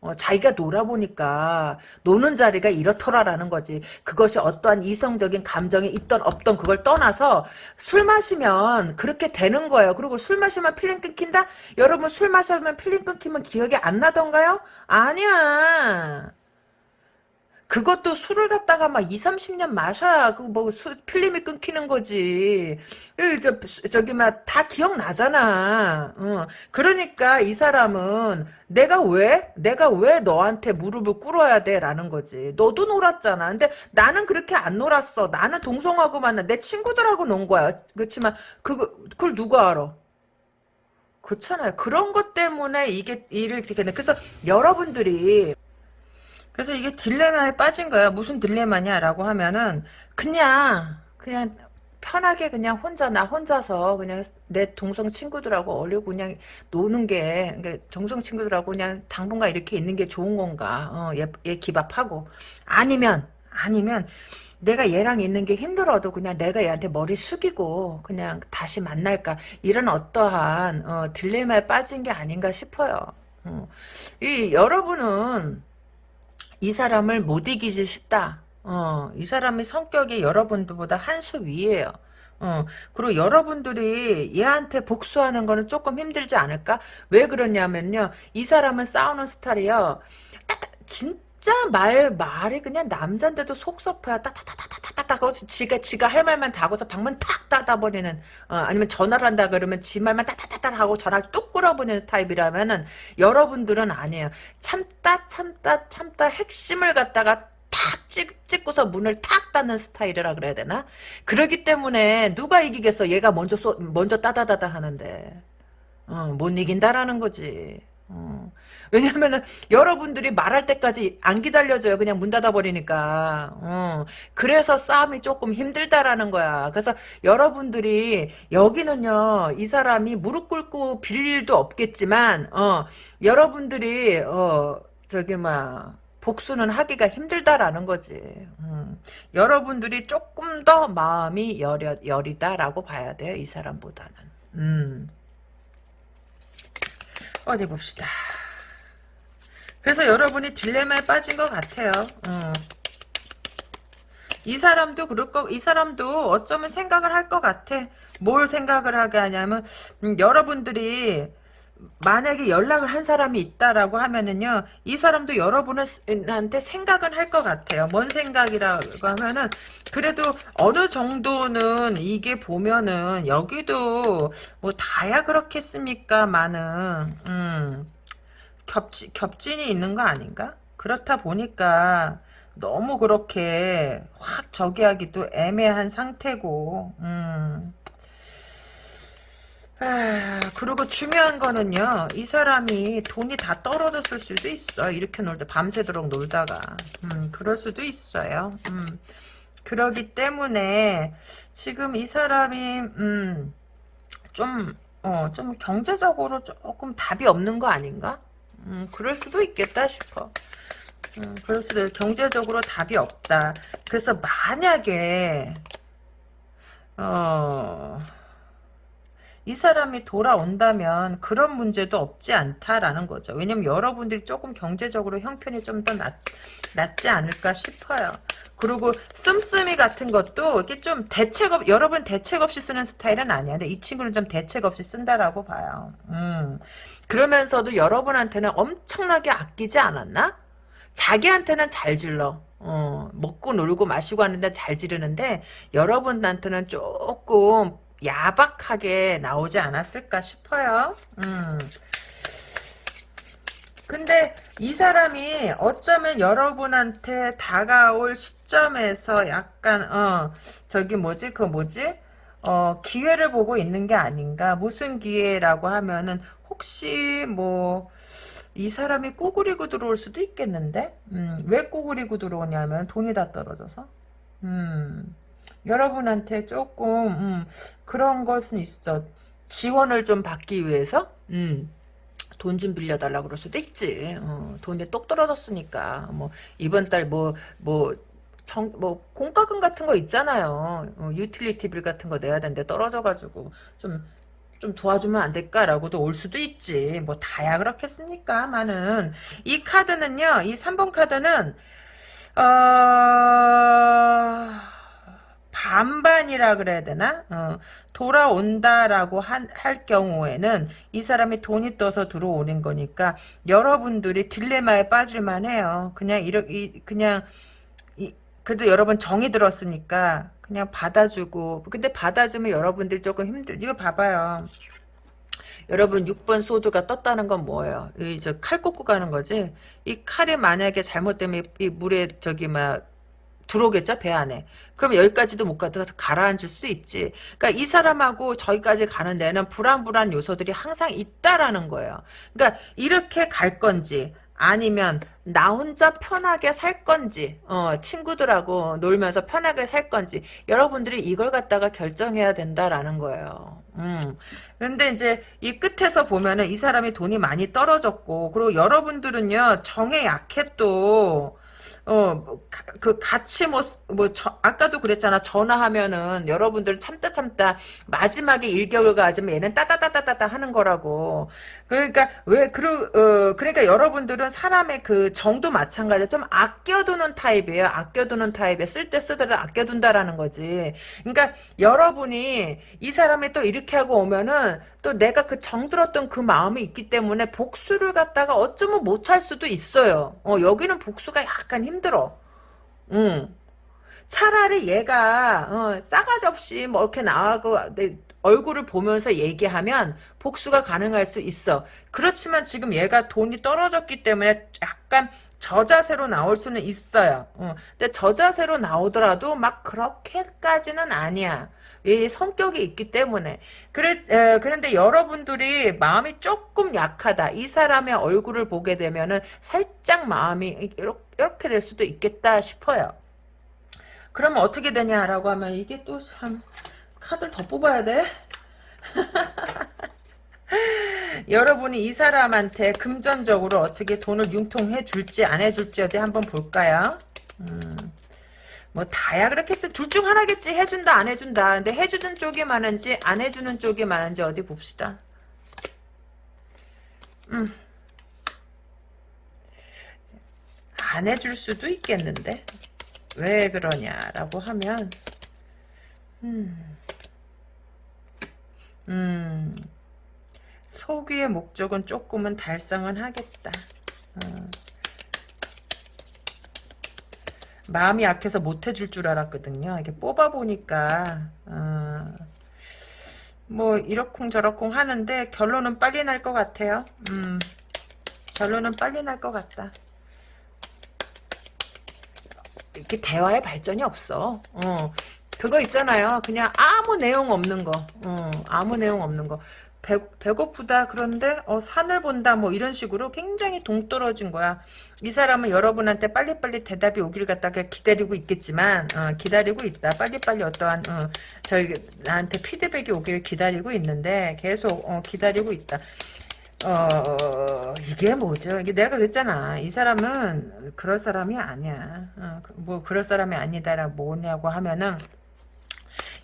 S1: 어, 자기가 놀아보니까 노는 자리가 이렇더라라는 거지. 그것이 어떠한 이성적인 감정이 있던 없던 그걸 떠나서 술 마시면 그렇게 되는 거예요. 그리고 술 마시면 필름 끊긴다? 여러분 술 마시면 필름 끊기면 기억이 안 나던가요? 아니야. 그것도 술을 갖다가 막 2, 30년 마셔야 그뭐 필름이 끊기는 거지. 저, 저기 막 다 기억나잖아. 어. 그러니까 이 사람은 내가 왜? 내가 왜 너한테 무릎을 꿇어야 돼? 라는 거지. 너도 놀았잖아. 근데 나는 그렇게 안 놀았어. 나는 동성하고 만나. 내 친구들하고 논 거야. 그렇지만 그거 그걸 누가 알아? 그렇잖아요. 그런 것 때문에 이게 이렇게 되는. 그래서 여러분들이 그래서 이게 딜레마에 빠진 거야. 무슨 딜레마냐라고 하면은 그냥 그냥 편하게 그냥 혼자 나 혼자서 그냥 내 동성 친구들하고 어울리고 그냥 노는 게 그러니까 동성 친구들하고 그냥 당분간 이렇게 있는 게 좋은 건가? 어, 얘, 얘 기밥하고 아니면 아니면 내가 얘랑 있는 게 힘들어도 그냥 내가 얘한테 머리 숙이고 그냥 다시 만날까 이런 어떠한 어, 딜레마에 빠진 게 아닌가 싶어요. 어. 이 여러분은 이 사람을 못 이기지 싶다. 어, 이 사람의 성격이 여러분들보다 한 수 위에요. 어, 그리고 여러분들이 얘한테 복수하는 거는 조금 힘들지 않을까? 왜 그러냐면요. 이 사람은 싸우는 스타일이요. 딱, 진 짜 말, 말이 그냥 남잔데도 속섭해야 따따따따따따 하고 지가, 지가 할 말만 다 하고서 방문 탁 닫아 버리는, 어, 아니면 전화를 한다 그러면 지 말만 따따따따 하고 전화를 뚝 끌어버리는 타입이라면은 여러분들은 아니에요. 참다, 참다, 참다 핵심을 갖다가 탁 찍, 찍고서 문을 탁 닫는 스타일이라 그래야 되나? 그러기 때문에 누가 이기겠어? 얘가 먼저 쏘, 먼저 따다다다 하는데. 어, 못 이긴다라는 거지. 어. 왜냐면은 여러분들이 말할 때까지 안 기다려줘요. 그냥 문 닫아버리니까. 어. 그래서 싸움이 조금 힘들다라는 거야. 그래서 여러분들이 여기는요. 이 사람이 무릎 꿇고 빌 일도 없겠지만 어, 여러분들이 어, 저기 막 복수는 하기가 힘들다라는 거지. 음. 여러분들이 조금 더 마음이 여려, 여리다라고 봐야 돼요. 이 사람보다는. 음. 어디 봅시다. 그래서 여러분이 딜레마에 빠진 것 같아요. 어. 이 사람도 그럴 거, 이 사람도 어쩌면 생각을 할 것 같아. 뭘 생각을 하게 하냐면, 음, 여러분들이 만약에 연락을 한 사람이 있다라고 하면은요, 이 사람도 여러분한테 생각은 할 것 같아요. 뭔 생각이라고 하면은, 그래도 어느 정도는 이게 보면은, 여기도 뭐 다야 그렇겠습니까? 많은, 음, 겹치, 겹진이 있는 거 아닌가? 그렇다 보니까, 너무 그렇게 확 저기 하기도 애매한 상태고, 음. 아, 그리고 중요한 거는요, 이 사람이 돈이 다 떨어졌을 수도 있어. 이렇게 놀다, 밤새도록 놀다가. 음, 그럴 수도 있어요. 음, 그러기 때문에, 지금 이 사람이, 음, 좀, 어, 좀 경제적으로 조금 답이 없는 거 아닌가? 음, 그럴 수도 있겠다 싶어. 음, 그럴 수도, 경제적으로 답이 없다. 그래서 만약에, 어, 이 사람이 돌아온다면 그런 문제도 없지 않다라는 거죠. 왜냐면 여러분들이 조금 경제적으로 형편이 좀 더 낫지 않을까 싶어요. 그리고 씀씀이 같은 것도 이게 좀 대책 없, 여러분 대책 없이 쓰는 스타일은 아니야. 근데 이 친구는 좀 대책 없이 쓴다라고 봐요. 음. 그러면서도 여러분한테는 엄청나게 아끼지 않았나? 자기한테는 잘 질러. 어, 먹고 놀고 마시고 하는데 잘 지르는데 여러분한테는 조금 야박하게 나오지 않았을까 싶어요. 음. 근데 이 사람이 어쩌면 여러분한테 다가올 시점에서 약간 어 저기 뭐지? 그 뭐지? 어 기회를 보고 있는 게 아닌가? 무슨 기회라고 하면은 혹시 뭐 이 사람이 꾸구리고 들어올 수도 있겠는데? 음, 왜 꾸구리고 들어오냐면 돈이 다 떨어져서. 음, 여러분한테 조금 음, 그런 것은 있어. 지원을 좀 받기 위해서? 음. 돈 좀 빌려달라 그럴 수도 있지. 어, 돈이 똑 떨어졌으니까. 뭐, 이번 달 뭐, 뭐, 정, 뭐, 공과금 같은 거 있잖아요. 어, utility bill 같은 거 내야 되는데 떨어져가지고, 좀, 좀 도와주면 안 될까라고도 올 수도 있지. 뭐, 다야 그렇겠습니까? 많은. 이 카드는요, 이 3번 카드는, 어, 반반이라 그래야 되나? 어, 돌아온다라고 한, 할 경우에는 이 사람이 돈이 떠서 들어오는 거니까 여러분들이 딜레마에 빠질만 해요. 그냥 이렇게 그냥 이, 그래도 여러분 정이 들었으니까 그냥 받아주고 근데 받아주면 여러분들 조금 힘들 이거 봐봐요. 여러분 6번 소드가 떴다는 건 뭐예요? 이 저 칼 꽂고 가는 거지. 이 칼이 만약에 잘못되면 이 물에 저기 막 들어오겠죠? 배 안에. 그럼 여기까지도 못 가서 가라앉을 수도 있지. 그러니까 이 사람하고 저기까지 가는 데는 불안불안 요소들이 항상 있다라는 거예요. 그러니까 이렇게 갈 건지 아니면 나 혼자 편하게 살 건지 어, 친구들하고 놀면서 편하게 살 건지 여러분들이 이걸 갖다가 결정해야 된다라는 거예요. 음. 근데 이제 이 끝에서 보면은 이 사람이 돈이 많이 떨어졌고 그리고 여러분들은요 정에 약해 또 어, 뭐그 같이 뭐, 뭐, 저, 아까도 그랬잖아. 전화하면은 여러분들 참다 참다 마지막에 일격을 가지면 얘는 따다다다다다 하는 거라고. 그러니까 왜, 그러, 어, 그러니까 여러분들은 사람의 그 정도 마찬가지로 좀 아껴두는 타입이에요. 아껴두는 타입에 쓸 때 쓰더라도 아껴둔다라는 거지. 그러니까 여러분이 이 사람이 또 이렇게 하고 오면은 또 내가 그 정들었던 그 마음이 있기 때문에 복수를 갖다가 어쩌면 못할 수도 있어요. 어, 여기는 복수가 약간 힘들어. 응. 차라리 얘가 어, 싸가지 없이 뭐 이렇게 나하고 내 얼굴을 보면서 얘기하면 복수가 가능할 수 있어. 그렇지만 지금 얘가 돈이 떨어졌기 때문에 약간 저자세로 나올 수는 있어요. 어, 근데 저자세로 나오더라도 막 그렇게까지는 아니야. 이 성격이 있기 때문에. 그래, 에, 그런데 여러분들이 마음이 조금 약하다. 이 사람의 얼굴을 보게 되면은 살짝 마음이 이렇게, 이렇게 될 수도 있겠다 싶어요. 그러면 어떻게 되냐라고 하면 이게 또 참 카드를 더 뽑아야 돼 [LAUGHS] [LAUGHS] 여러분이 이 사람한테 금전적으로 어떻게 돈을 융통해 줄지 안 해줄지 어디 한번 볼까요 음. 뭐 다야 그렇겠어. 둘중 하나겠지. 해준다 안 해준다. 근데 해주는 쪽이 많은지 안 해주는 쪽이 많은지 어디 봅시다. 음. 안 해줄 수도 있겠는데 왜 그러냐라고 하면 음, 음 소귀의 목적은 조금은 달성은 하겠다. 어. 마음이 약해서 못 해줄 줄 알았거든요. 이게 뽑아보니까 어, 뭐 이러쿵 저러쿵 하는데 결론은 빨리 날 것 같아요. 음, 결론은 빨리 날 것 같다. 이렇게 대화의 발전이 없어. 어, 그거 있잖아요. 그냥 아무 내용 없는 거. 어, 아무 내용 없는 거. 배, 배고프다 그런데 어, 산을 본다 뭐 이런 식으로 굉장히 동떨어진 거야. 이 사람은 여러분한테 빨리빨리 대답이 오길 갖다가 기다리고 있겠지만 어, 기다리고 있다. 빨리빨리 어떠한 어, 저희 나한테 피드백이 오길 기다리고 있는데 계속 어, 기다리고 있다. 어 이게 뭐죠? 이게 내가 그랬잖아. 이 사람은 그럴 사람이 아니야. 어, 뭐 그럴 사람이 아니다라 뭐냐고 하면은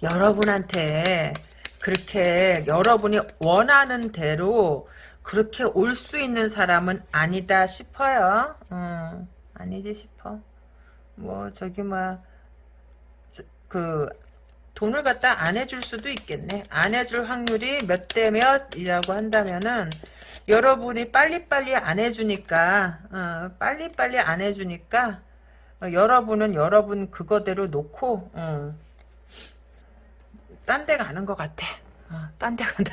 S1: 여러분한테 그렇게 여러분이 원하는 대로 그렇게 올 수 있는 사람은 아니다 싶어요. 음, 아니지 싶어. 뭐 저기 뭐그 돈을 갖다 안 해줄 수도 있겠네. 안 해줄 확률이 몇 대 몇이라고 한다면은 여러분이 빨리빨리 안 해주니까 어, 빨리빨리 안 해주니까 어, 여러분은 여러분 그거대로 놓고 어, 딴 데 가는 것 같아. 어, 딴데 간다.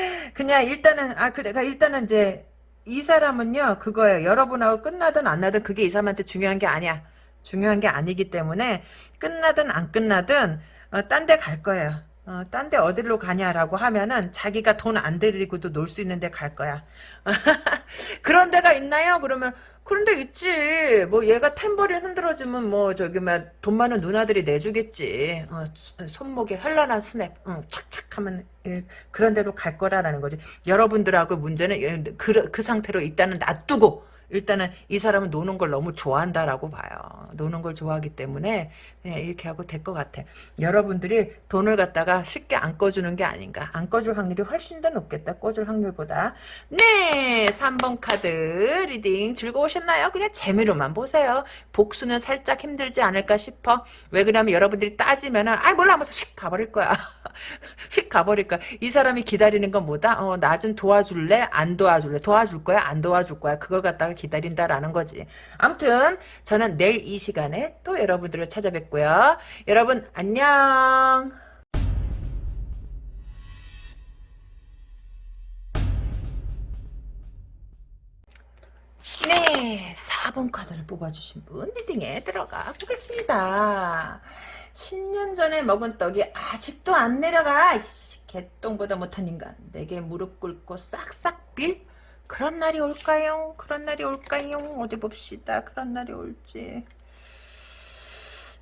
S1: [LAUGHS] 그냥 일단은 아 그래 일단은 이제 이 사람은요 그거예요. 여러분하고 끝나든 안 나든 그게 이 사람한테 중요한 게 아니야. 중요한 게 아니기 때문에 끝나든 안 끝나든 어, 딴 데 갈 거예요. 어, 딴 데 어디로 가냐라고 하면은 자기가 돈 안 들이고도 놀 수 있는 데 갈 거야. [LAUGHS] 그런 데가 있나요? 그러면 그런 데 있지. 뭐 얘가 탬버린 흔들어주면 뭐 저기 막돈 많은 누나들이 내주겠지. 어, 손목에 현란한 스냅 어, 착착 하면 예, 그런 데도 갈 거라라는 거지. 여러분들하고 문제는 예, 그, 그 상태로 일단은 놔두고 일단은 이 사람은 노는 걸 너무 좋아한다라고 봐요. 노는 걸 좋아하기 때문에 그냥 이렇게 하고 될 것 같아. 여러분들이 돈을 갖다가 쉽게 안 꺼주는 게 아닌가. 안 꺼줄 확률이 훨씬 더 높겠다. 꺼줄 확률보다. 네! 3번 카드 reading 즐거우셨나요? 그냥 재미로만 보세요. 복수는 살짝 힘들지 않을까 싶어. 왜 그러냐면 여러분들이 따지면은 아이 몰라 하면서 휙 가버릴 거야. [LAUGHS] 휙 가버릴 거야. 이 사람이 기다리는 건 뭐다? 어, 나 좀 도와줄래? 안 도와줄래? 도와줄 거야? 안 도와줄 거야? 그걸 갖다가 기다린다라는 거지. 아무튼 저는 내일 이 시간에 또 여러분들을 찾아뵙고요. 여러분 안녕. 네, 4번 카드를 뽑아주신 분 리딩에 들어가 보겠습니다. 10년 전에 먹은 떡이 아직도 안 내려가. 씨, 개똥보다 못한 인간. 내게 무릎 꿇고 싹싹 빌? 그런 날이 올까요? 그런 날이 올까요? 어디 봅시다. 그런 날이 올지.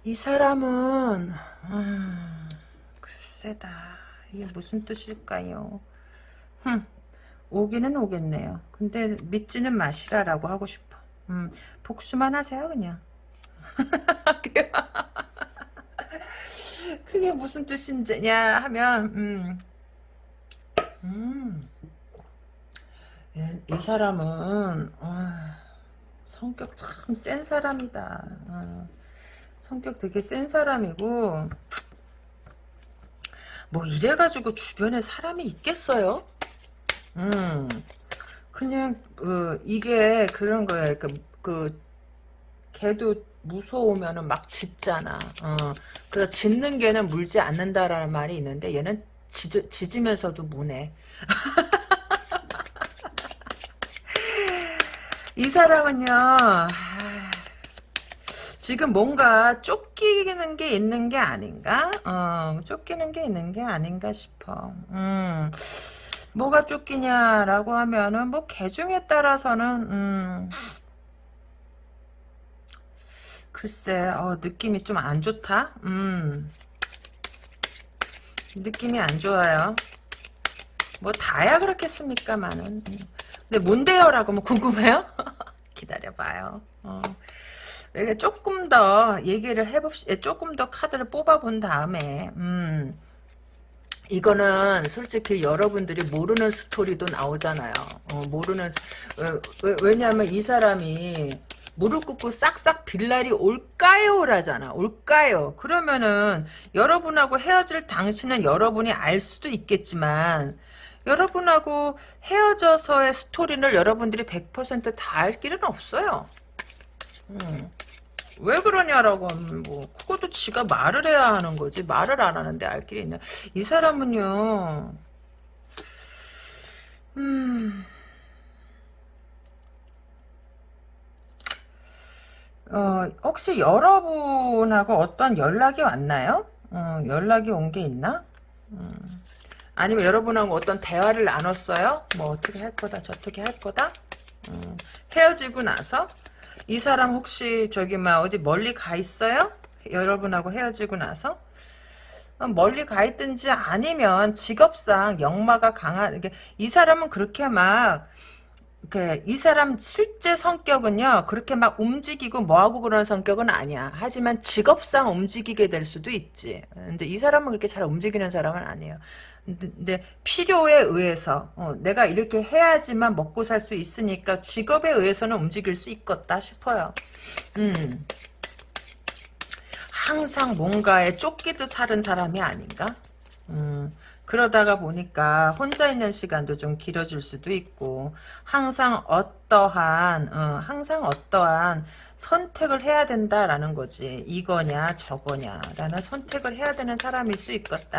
S1: 이 사람은 음, 글쎄다. 이게 무슨 뜻일까요? 흠, 오기는 오겠네요. 근데 믿지는 마시라라고 하고 싶어. 음, 복수만 하세요 그냥. [LAUGHS] 그게 무슨 뜻이냐 하면 음, 음. 이 사람은 어, 성격 참 센 사람이다. 어, 성격 되게 센 사람이고 뭐 이래가지고 주변에 사람이 있겠어요? 음 그냥 어, 이게 그런 거야. 그, 그 개도 무서우면은 막 짖잖아. 어, 그래서 짖는 개는 물지 않는다라는 말이 있는데 얘는 짖, 짖으면서도 무네. [LAUGHS] 이 사람은요, 지금 뭔가 쫓기는 게 있는 게 아닌가? 어, 쫓기는 게 있는 게 아닌가 싶어. 음, 뭐가 쫓기냐라고 하면은, 뭐, 개중에 따라서는, 음, 글쎄, 어, 느낌이 좀 안 좋다? 음, 느낌이 안 좋아요. 뭐, 다야 그렇겠습니까만은. 근데 뭔데요? 라고 뭐 궁금해요? [LAUGHS] 기다려봐요. 어. 조금 더 얘기를 해봅시다. 조금 더 카드를 뽑아본 다음에, 음, 이거는 솔직히 여러분들이 모르는 스토리도 나오잖아요. 어, 모르는, 왜, 왜 냐하면 이 사람이 무릎 꿇고 싹싹 빌 날이 올까요? 라잖아. 올까요? 그러면은 여러분하고 헤어질 당신은 여러분이 알 수도 있겠지만 여러분하고 헤어져서의 스토리를 여러분들이 100%다 알 길은 없어요. 음. 왜 그러냐라고 하면 뭐 그것도 지가 말을 해야 하는 거지 말을 안 하는데 알 길이 있냐 이 사람은요 음 어, 혹시 여러분하고 어떤 연락이 왔나요? 어, 연락이 온 게 있나? 음. 아니면 여러분하고 어떤 대화를 나눴어요? 뭐 어떻게 할 거다 저떻게 할 거다? 음, 헤어지고 나서 이 사람 혹시 저기 막 어디 멀리 가 있어요? 여러분하고 헤어지고 나서 어, 멀리 가 있든지 아니면 직업상 역마가 강한 이 사람은 그렇게 막 이 사람 실제 성격은요 그렇게 막 움직이고 뭐하고 그런 성격은 아니야 하지만 직업상 움직이게 될 수도 있지 근데 이 사람은 그렇게 잘 움직이는 사람은 아니에요 근데 필요에 의해서 어, 내가 이렇게 해야지만 먹고 살 수 있으니까 직업에 의해서는 움직일 수 있겠다 싶어요. 음. 항상 뭔가에 쫓기듯 사는 사람이 아닌가? 음, 그러다가 보니까 혼자 있는 시간도 좀 길어질 수도 있고 항상 어떠한 어, 항상 어떠한 선택을 해야 된다라는 거지. 이거냐 저거냐라는 선택을 해야 되는 사람일 수 있겠다.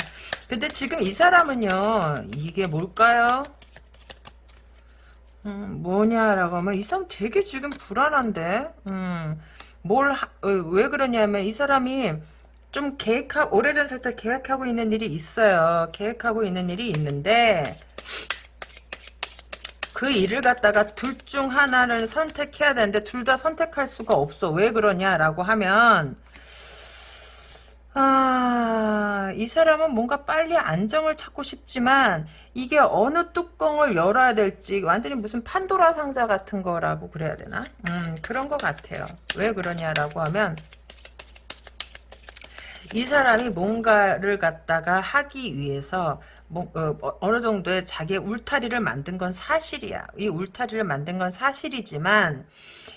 S1: 근데 지금 이 사람은요 이게 뭘까요? 음, 뭐냐라고 하면 이 사람 되게 지금 불안한데? 음, 뭘, 하, 어, 왜 그러냐면 이 사람이 좀 계획하고, 오래전 살때 계획하고 있는 일이 있어요. 계획하고 있는 일이 있는데, 그 일을 갖다가 둘 중 하나를 선택해야 되는데, 둘 다 선택할 수가 없어. 왜 그러냐라고 하면, 아, 이 사람은 뭔가 빨리 안정을 찾고 싶지만 이게 어느 뚜껑을 열어야 될지 완전히 무슨 판도라 상자 같은 거라고 그래야 되나? 음, 그런 것 같아요. 왜 그러냐라고 하면 이 사람이 뭔가를 갖다가 하기 위해서 뭐, 어, 느 정도의 자기의 울타리를 만든 건 사실이야. 이 울타리를 만든 건 사실이지만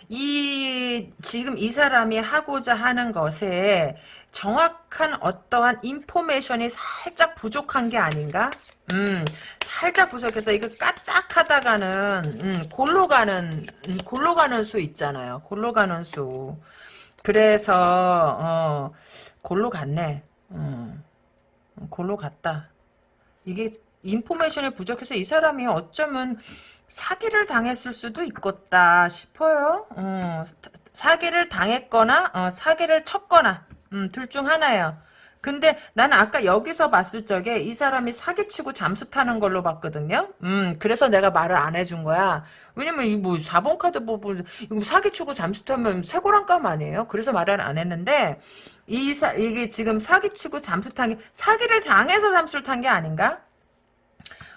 S1: 이 지금 이 사람이 하고자 하는 것에 정확한 어떠한 인포메이션이 살짝 부족한 게 아닌가? 음, 살짝 부족해서 이거 까딱하다가는 음, 골로 가는 음, 골로 가는 수 있잖아요. 골로 가는 수. 그래서 어, 골로 갔네. 음, 골로 갔다. 이게 인포메이션이 부족해서 이 사람이 어쩌면 사기를 당했을 수도 있겠다 싶어요. 어, 사기를 당했거나 어, 사기를 쳤거나 음, 둘 중 하나예요. 근데 나는 아까 여기서 봤을 적에 이 사람이 사기치고 잠수 타는 걸로 봤거든요. 음, 그래서 내가 말을 안 해준 거야. 왜냐면 이뭐 4번 카드 뭐, 뭐 이거 사기치고 잠수 타면 쇠고랑감 아니에요? 그래서 말을 안 했는데 이 사, 이게 지금 사기치고 잠수 탄 게 사기를 당해서 잠수를 탄 게 아닌가?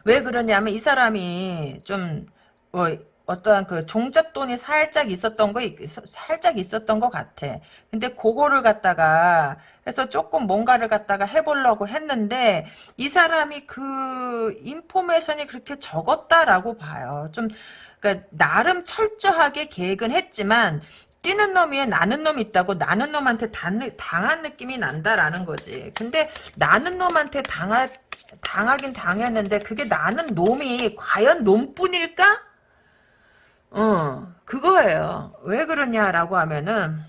S1: 왜 그러냐면 이 사람이 좀 뭐, 어떠한 그 종잣돈이 살짝 있었던 거 살짝 있었던 것 같아. 근데 그거를 갖다가 해서 조금 뭔가를 갖다가 해보려고 했는데 이 사람이 그 인포메이션이 그렇게 적었다라고 봐요. 좀 그러니까 나름 철저하게 계획은 했지만 뛰는 놈 위에 나는 놈이 있다고 나는 놈한테 당, 당한 느낌이 난다라는 거지. 근데 나는 놈한테 당하, 당하긴 당했는데 그게 나는 놈이 과연 놈뿐일까? 어, 그거예요. 왜 그러냐라고 하면은,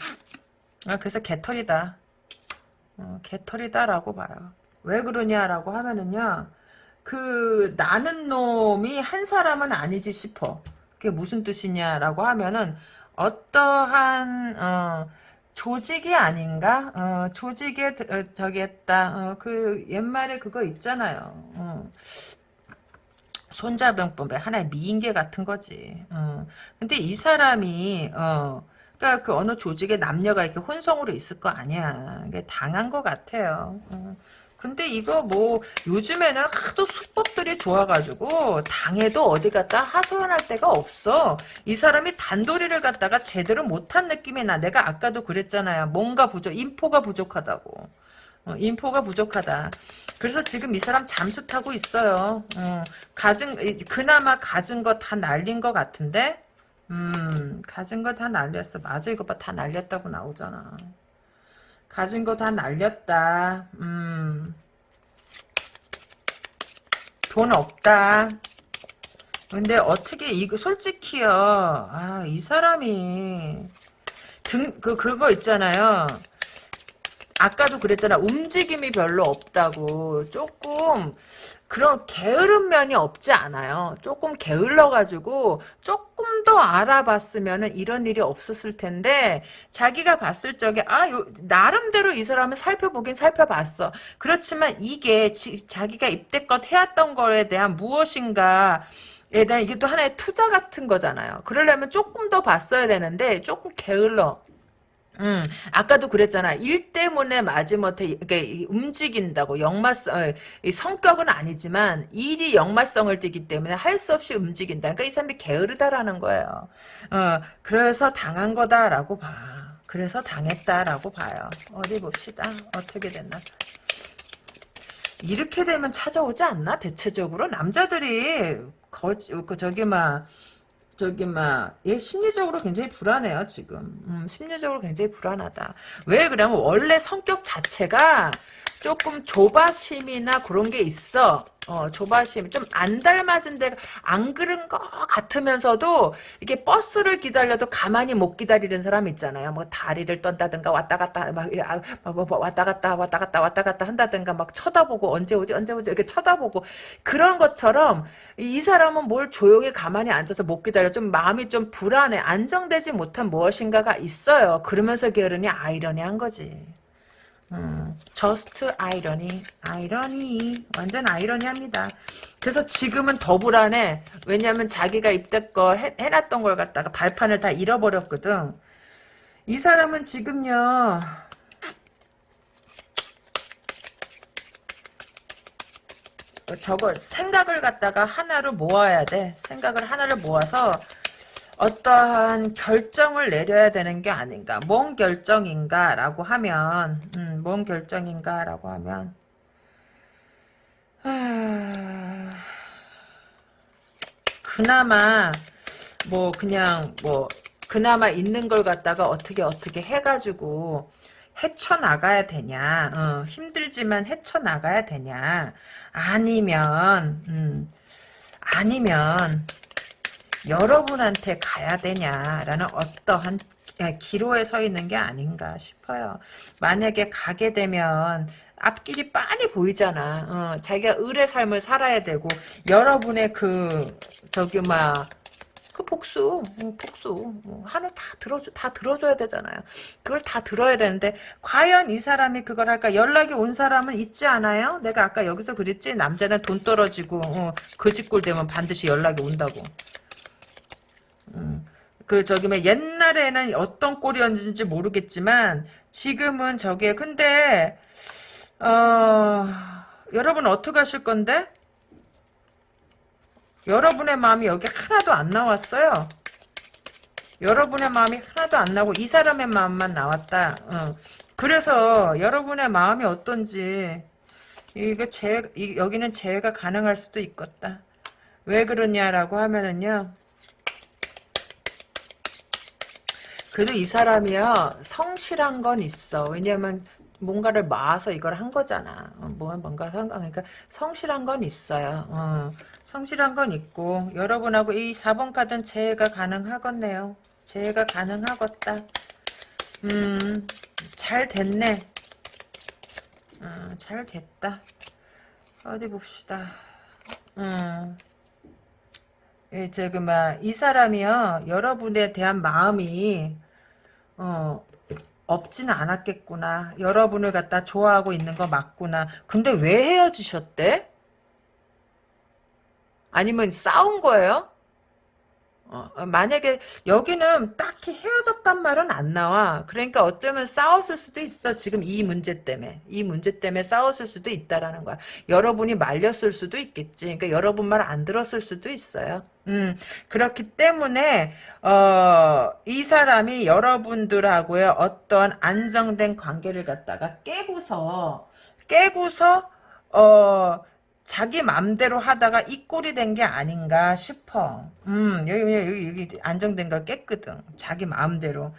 S1: 아, 그래서 개털이다. 어, 개털이다라고 봐요. 왜 그러냐라고 하면은요, 그, 나는 놈이 한 사람은 아니지 싶어. 그게 무슨 뜻이냐라고 하면은, 어떠한, 어, 조직이 아닌가? 어, 조직에, 어, 저기 했다. 어, 그, 옛말에 그거 있잖아요. 어. 손자병법의 하나의 미인계 같은 거지. 어. 근데 이 사람이 어, 그러니까 그 어느 조직에 남녀가 이렇게 혼성으로 있을 거 아니야. 이게 당한 것 같아요. 어. 근데 이거 뭐 요즘에는 하도 수법들이 좋아가지고 당해도 어디 갔다 하소연할 데가 없어. 이 사람이 단도리를 갖다가 제대로 못한 느낌이 나. 내가 아까도 그랬잖아요. 뭔가 부족, 인포가 부족하다고. 어, 인포가 부족하다. 그래서 지금 이 사람 잠수 타고 있어요. 어, 가진 그나마 가진 거 다 날린 것 같은데, 음, 가진 거 다 날렸어. 맞아, 이거 봐, 다 날렸다고 나오잖아. 가진 거 다 날렸다. 음, 돈 없다. 근데 어떻게 이거 솔직히요. 아, 이 사람이 등 그 그거 있잖아요. 아까도 그랬잖아. 움직임이 별로 없다고. 조금 그런 게으른 면이 없지 않아요. 조금 게을러가지고 조금 더 알아봤으면 이런 일이 없었을 텐데 자기가 봤을 적에 아 요, 나름대로 이 사람을 살펴보긴 살펴봤어. 그렇지만 이게 지, 자기가 입대껏 해왔던 거에 대한 무엇인가 에 대한 이게 또 하나의 투자 같은 거잖아요. 그러려면 조금 더 봤어야 되는데 조금 게을러. 음, 아까도 그랬잖아. 일 때문에 마지못해 이게 움직인다고 역마성 어, 성격은 아니지만 일이 역마성을 띠기 때문에 할 수 없이 움직인다. 그러니까 이 사람이 게으르다라는 거예요. 어, 그래서 당한 거다라고 봐. 그래서 당했다라고 봐요. 어디 봅시다. 어떻게 됐나? 이렇게 되면 찾아오지 않나? 대체적으로 남자들이 거 그 저기 막 저기 막얘 예, 심리적으로 굉장히 불안해요 지금. 음, 심리적으로 굉장히 불안하다. 왜 그러면 원래 성격 자체가 조금 조바심이나 그런 게 있어. 어, 조바심. 좀 안 닮아진 데가, 안 그런 거 같으면서도, 이게 버스를 기다려도 가만히 못 기다리는 사람 있잖아요. 뭐, 다리를 떤다든가, 왔다 갔다, 막, 아, 뭐, 뭐, 뭐 왔다 갔다, 왔다 갔다, 왔다 갔다 한다든가, 막 쳐다보고, 언제 오지, 언제 오지, 이렇게 쳐다보고, 그런 것처럼, 이 사람은 뭘 조용히 가만히 앉아서 못 기다려. 좀 마음이 좀 불안해. 안정되지 못한 무엇인가가 있어요. 그러면서 게으르니 아이러니한 거지. 저스트 아이러니 아이러니. 완전 아이러니합니다. 그래서 지금은 더 불안해. 왜냐하면 자기가 입대거 해, 해놨던 걸 갖다가 발판을 다 잃어버렸거든. 이 사람은 지금요. 저걸 생각을 갖다가 하나로 모아야 돼. 생각을 하나를 모아서 어떠한 결정을 내려야 되는 게 아닌가. 뭔 결정인가라고 하면, 음, 뭔 결정인가라고 하면, 하... 그나마, 뭐, 그냥, 뭐, 그나마 있는 걸 갖다가 어떻게 어떻게 해가지고, 헤쳐나가야 되냐, 어, 힘들지만 헤쳐나가야 되냐, 아니면, 음, 아니면, 여러분한테 가야 되냐라는 어떠한 아, 기로에 서 있는 게 아닌가 싶어요. 만약에 가게 되면 앞길이 빤히 보이잖아. 어, 자기가 을의 삶을 살아야 되고 여러분의 그 저기 막 그 복수, 뭐, 복수, 뭐, 한우 다 들어줘, 다 들어줘야 되잖아요. 그걸 다 들어야 되는데, 과연 이 사람이 그걸 할까? 연락이 온 사람은 있지 않아요? 내가 아까 여기서 그랬지? 남자는 돈 떨어지고, 어, 그 집골 되면 반드시 연락이 온다고. 음. 그 저기 뭐 옛날에는 어떤 꼴이었는지 모르겠지만 지금은 저게 근데 어 여러분 어떻게 하실 건데? 여러분의 마음이 여기 하나도 안 나왔어요. 여러분의 마음이 하나도 안 나고 이 사람의 마음만 나왔다. 어. 그래서 여러분의 마음이 어떤지 이거 제 여기는 재해가 가능할 수도 있겠다. 왜 그러냐라고 하면은요. 그래도 이 사람이야 성실한 건 있어. 왜냐면 뭔가를 마아서 이걸 한 거잖아. 어, 뭐 뭔가 그러니까 성실한 건 있어요. 어, 성실한 건 있고 여러분하고 이 4번 카드는 재해가 가능하겠네요. 재해가 가능하겠다. 음, 잘 됐네. 음, 잘 됐다. 어디 봅시다. 음. 예, 저기 막이 그 사람이요 여러분에 대한 마음이 어 없진 않았겠구나. 여러분을 갖다 좋아하고 있는 거 맞구나. 근데 왜 헤어지셨대? 아니면 싸운 거예요? 어, 어, 만약에 여기는 딱히 헤어졌단 말은 안 나와. 그러니까 어쩌면 싸웠을 수도 있어. 지금 이 문제 때문에. 이 문제 때문에 싸웠을 수도 있다라는 거야. 여러분이 말렸을 수도 있겠지. 그러니까 여러분 말 안 들었을 수도 있어요. 음, 그렇기 때문에 어, 이 사람이 여러분들하고의 어떤 안정된 관계를 갖다가 깨고서 깨고서 어, 자기 맘대로 하다가 이 꼴이 된 게 아닌가 싶어. 음, 여기, 여기, 여기 안정된 걸 깼거든. 자기 마음대로.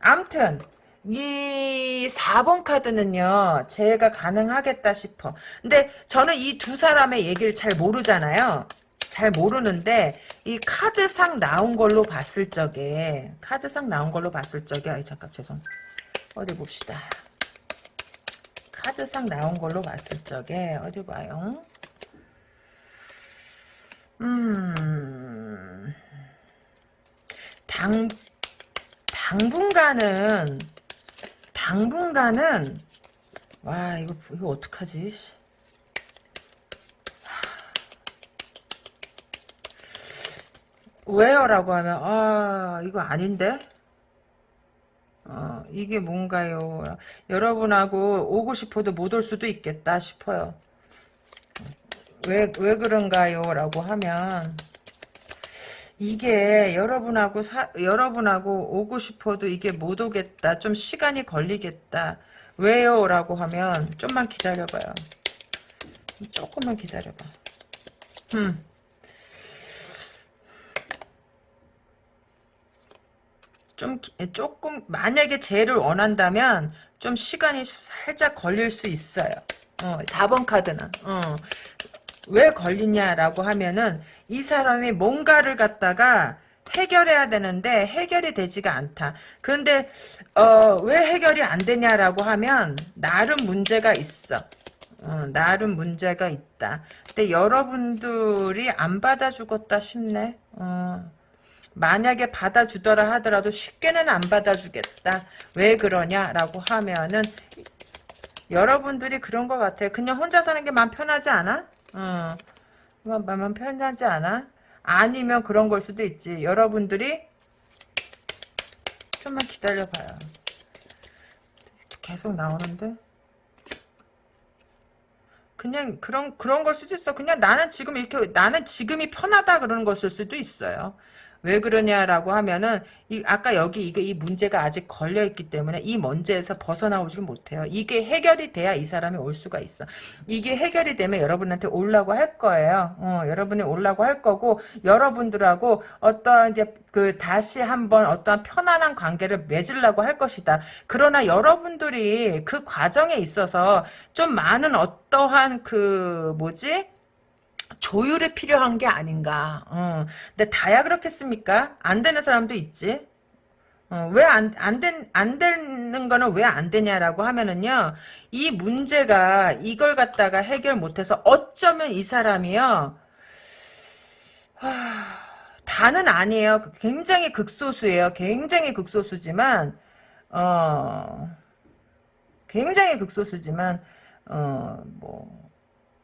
S1: 암튼, 이 4번 카드는요, 제가 가능하겠다 싶어. 근데 저는 이 두 사람의 얘기를 잘 모르잖아요. 잘 모르는데, 이 카드상 나온 걸로 봤을 적에, 카드상 나온 걸로 봤을 적에, 아이, 잠깐, 죄송. 어디 봅시다. 카드상 나온 걸로 봤을 적에, 어디 봐요? 음. 당, 당분간은, 당분간은, 와, 이거, 이거 어떡하지? 왜요? 라고 하면, 아, 이거 아닌데? 어, 이게 뭔가요? 여러분하고 오고 싶어도 못 올 수도 있겠다 싶어요. 왜, 왜 그런가요? 라고 하면, 이게 여러분하고 사, 여러분하고 오고 싶어도 이게 못 오겠다. 좀 시간이 걸리겠다. 왜요? 라고 하면, 좀만 기다려봐요. 조금만 기다려봐. 음. 좀 조금 만약에 쟤를 원한다면 좀 시간이 살짝 걸릴 수 있어요. 어, 4번 카드는. 어. 왜 걸리냐라고 하면은 이 사람이 뭔가를 갖다가 해결해야 되는데 해결이 되지가 않다. 그런데 어, 왜 해결이 안 되냐라고 하면 나름 문제가 있어. 어, 나름 문제가 있다. 근데 여러분들이 안 받아주겠다 싶네. 어. 만약에 받아주더라 하더라도 쉽게는 안 받아주겠다. 왜 그러냐라고 하면은 여러분들이 그런 것 같아요. 그냥 혼자 사는 게 마음 편하지 않아? 어. 마음, 마음 편하지 않아? 아니면 그런 걸 수도 있지. 여러분들이 좀만 기다려봐요. 계속 나오는데? 그냥 그런 그런 걸 수도 있어. 그냥 나는 지금 이렇게 나는 지금이 편하다 그러는 것일 수도 있어요. 왜 그러냐라고 하면은 이 아까 여기 이게 이 문제가 아직 걸려 있기 때문에 이 문제에서 벗어나오질 못해요. 이게 해결이 돼야 이 사람이 올 수가 있어. 이게 해결이 되면 여러분한테 올라고 할 거예요. 어, 여러분이 올라고 할 거고 여러분들하고 어떠한 이제 그 다시 한번 어떠한 편안한 관계를 맺으려고 할 것이다. 그러나 여러분들이 그 과정에 있어서 좀 많은 어떠한 그 뭐지? 조율이 필요한 게 아닌가. 어. 근데 다야 그렇겠습니까? 안 되는 사람도 있지. 어, 왜 안, 안 된, 안 되는 거는 왜 안 되냐라고 하면은요, 이 문제가 이걸 갖다가 해결 못해서 어쩌면 이 사람이요, 하, 다는 아니에요. 굉장히 극소수예요. 굉장히 극소수지만, 어, 굉장히 극소수지만, 어, 뭐,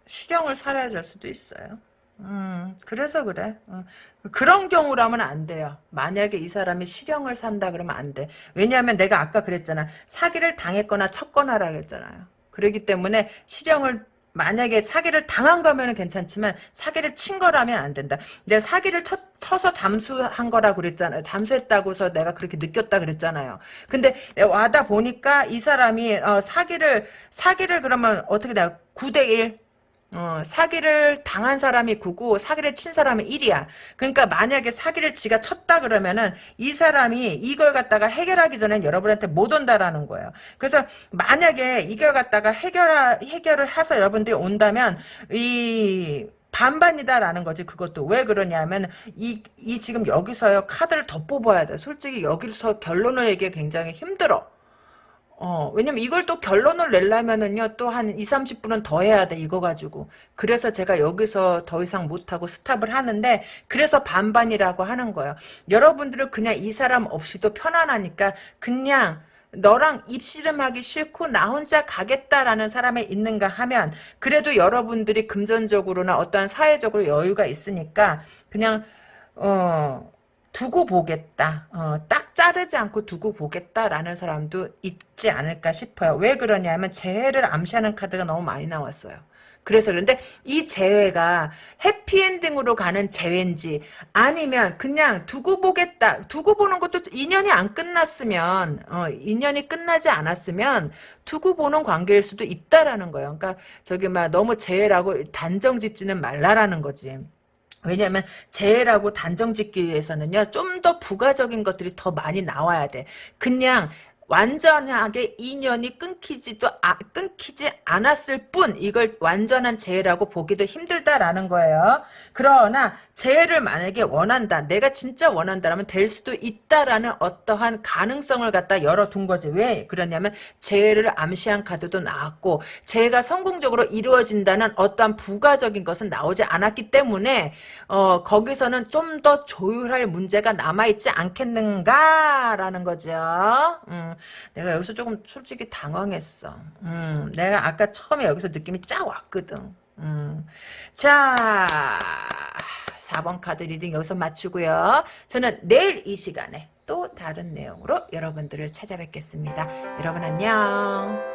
S1: 실형을 살아야 될 수도 있어요. 음, 그래서 그래. 어. 그런 경우라면 안 돼요. 만약에 이 사람이 실형을 산다 그러면 안 돼. 왜냐하면 내가 아까 그랬잖아. 사기를 당했거나 쳤거나라 그랬잖아요. 그렇기 때문에 실형을 만약에 사기를 당한 거면 괜찮지만 사기를 친 거라면 안 된다. 내가 사기를 쳐, 쳐서 잠수한 거라고 그랬잖아요. 잠수했다고서 내가 그렇게 느꼈다 그랬잖아요. 근데 와다 보니까 이 사람이 어, 사기를 사기를 그러면 어떻게 내가 9대 1 어, 사기를 당한 사람이 9고 사기를 친 사람이 1이야. 그러니까 만약에 사기를 지가 쳤다 그러면은 이 사람이 이걸 갖다가 해결하기 전엔 여러분한테 못 온다라는 거예요. 그래서 만약에 이걸 갖다가 해결하, 해결을 해서 여러분들이 온다면 이 반반이다라는 거지 그것도 왜 그러냐면 이, 이 지금 여기서요 카드를 더 뽑아야 돼 솔직히 여기서 결론을 얘기해 굉장히 힘들어 어, 왜냐면 이걸 또 결론을 내려면은요, 또 한 2, 30분은 더 해야 돼, 이거 가지고. 그래서 제가 여기서 더 이상 못하고 스탑을 하는데, 그래서 반반이라고 하는 거예요. 여러분들은 그냥 이 사람 없이도 편안하니까, 그냥, 너랑 입씨름하기 싫고 나 혼자 가겠다라는 사람이 있는가 하면 그래도 여러분들이 금전적으로나 어떠한 사회적으로 여유가 있으니까 그냥 어 두고 보겠다. 어, 딱 자르지 않고 두고 보겠다라는 사람도 있지 않을까 싶어요. 왜 그러냐면 재해를 암시하는 카드가 너무 많이 나왔어요. 그래서 그런데 이 재회가 해피엔딩으로 가는 재회인지 아니면 그냥 두고 보겠다. 두고 보는 것도 인연이 안 끝났으면 어, 인연이 끝나지 않았으면 두고 보는 관계일 수도 있다라는 거예요. 그러니까 저기 막 너무 재회라고 단정 짓지는 말라라는 거지. 왜냐하면 재해라고 단정 짓기 위해서는요 좀 더 부가적인 것들이 더 많이 나와야 돼. 그냥 완전하게 인연이 끊기지도 아, 끊기지 않았을 뿐 이걸 완전한 재해라고 보기도 힘들다라는 거예요. 그러나 재해를 만약에 원한다. 내가 진짜 원한다라면 될 수도 있다라는 어떠한 가능성을 갖다 열어둔 거지. 왜 그러냐면 재해를 암시한 카드도 나왔고 재해가 성공적으로 이루어진다는 어떠한 부가적인 것은 나오지 않았기 때문에 어, 거기서는 좀 더 조율할 문제가 남아있지 않겠는가라는 거죠. 음. 내가 여기서 조금 솔직히 당황했어. 음, 내가 아까 처음에 여기서 느낌이 쫙 왔거든. 음. 자, 4번 카드 reading 여기서 마치고요. 저는 내일 이 시간에 또 다른 내용으로 여러분들을 찾아뵙겠습니다. 여러분 안녕.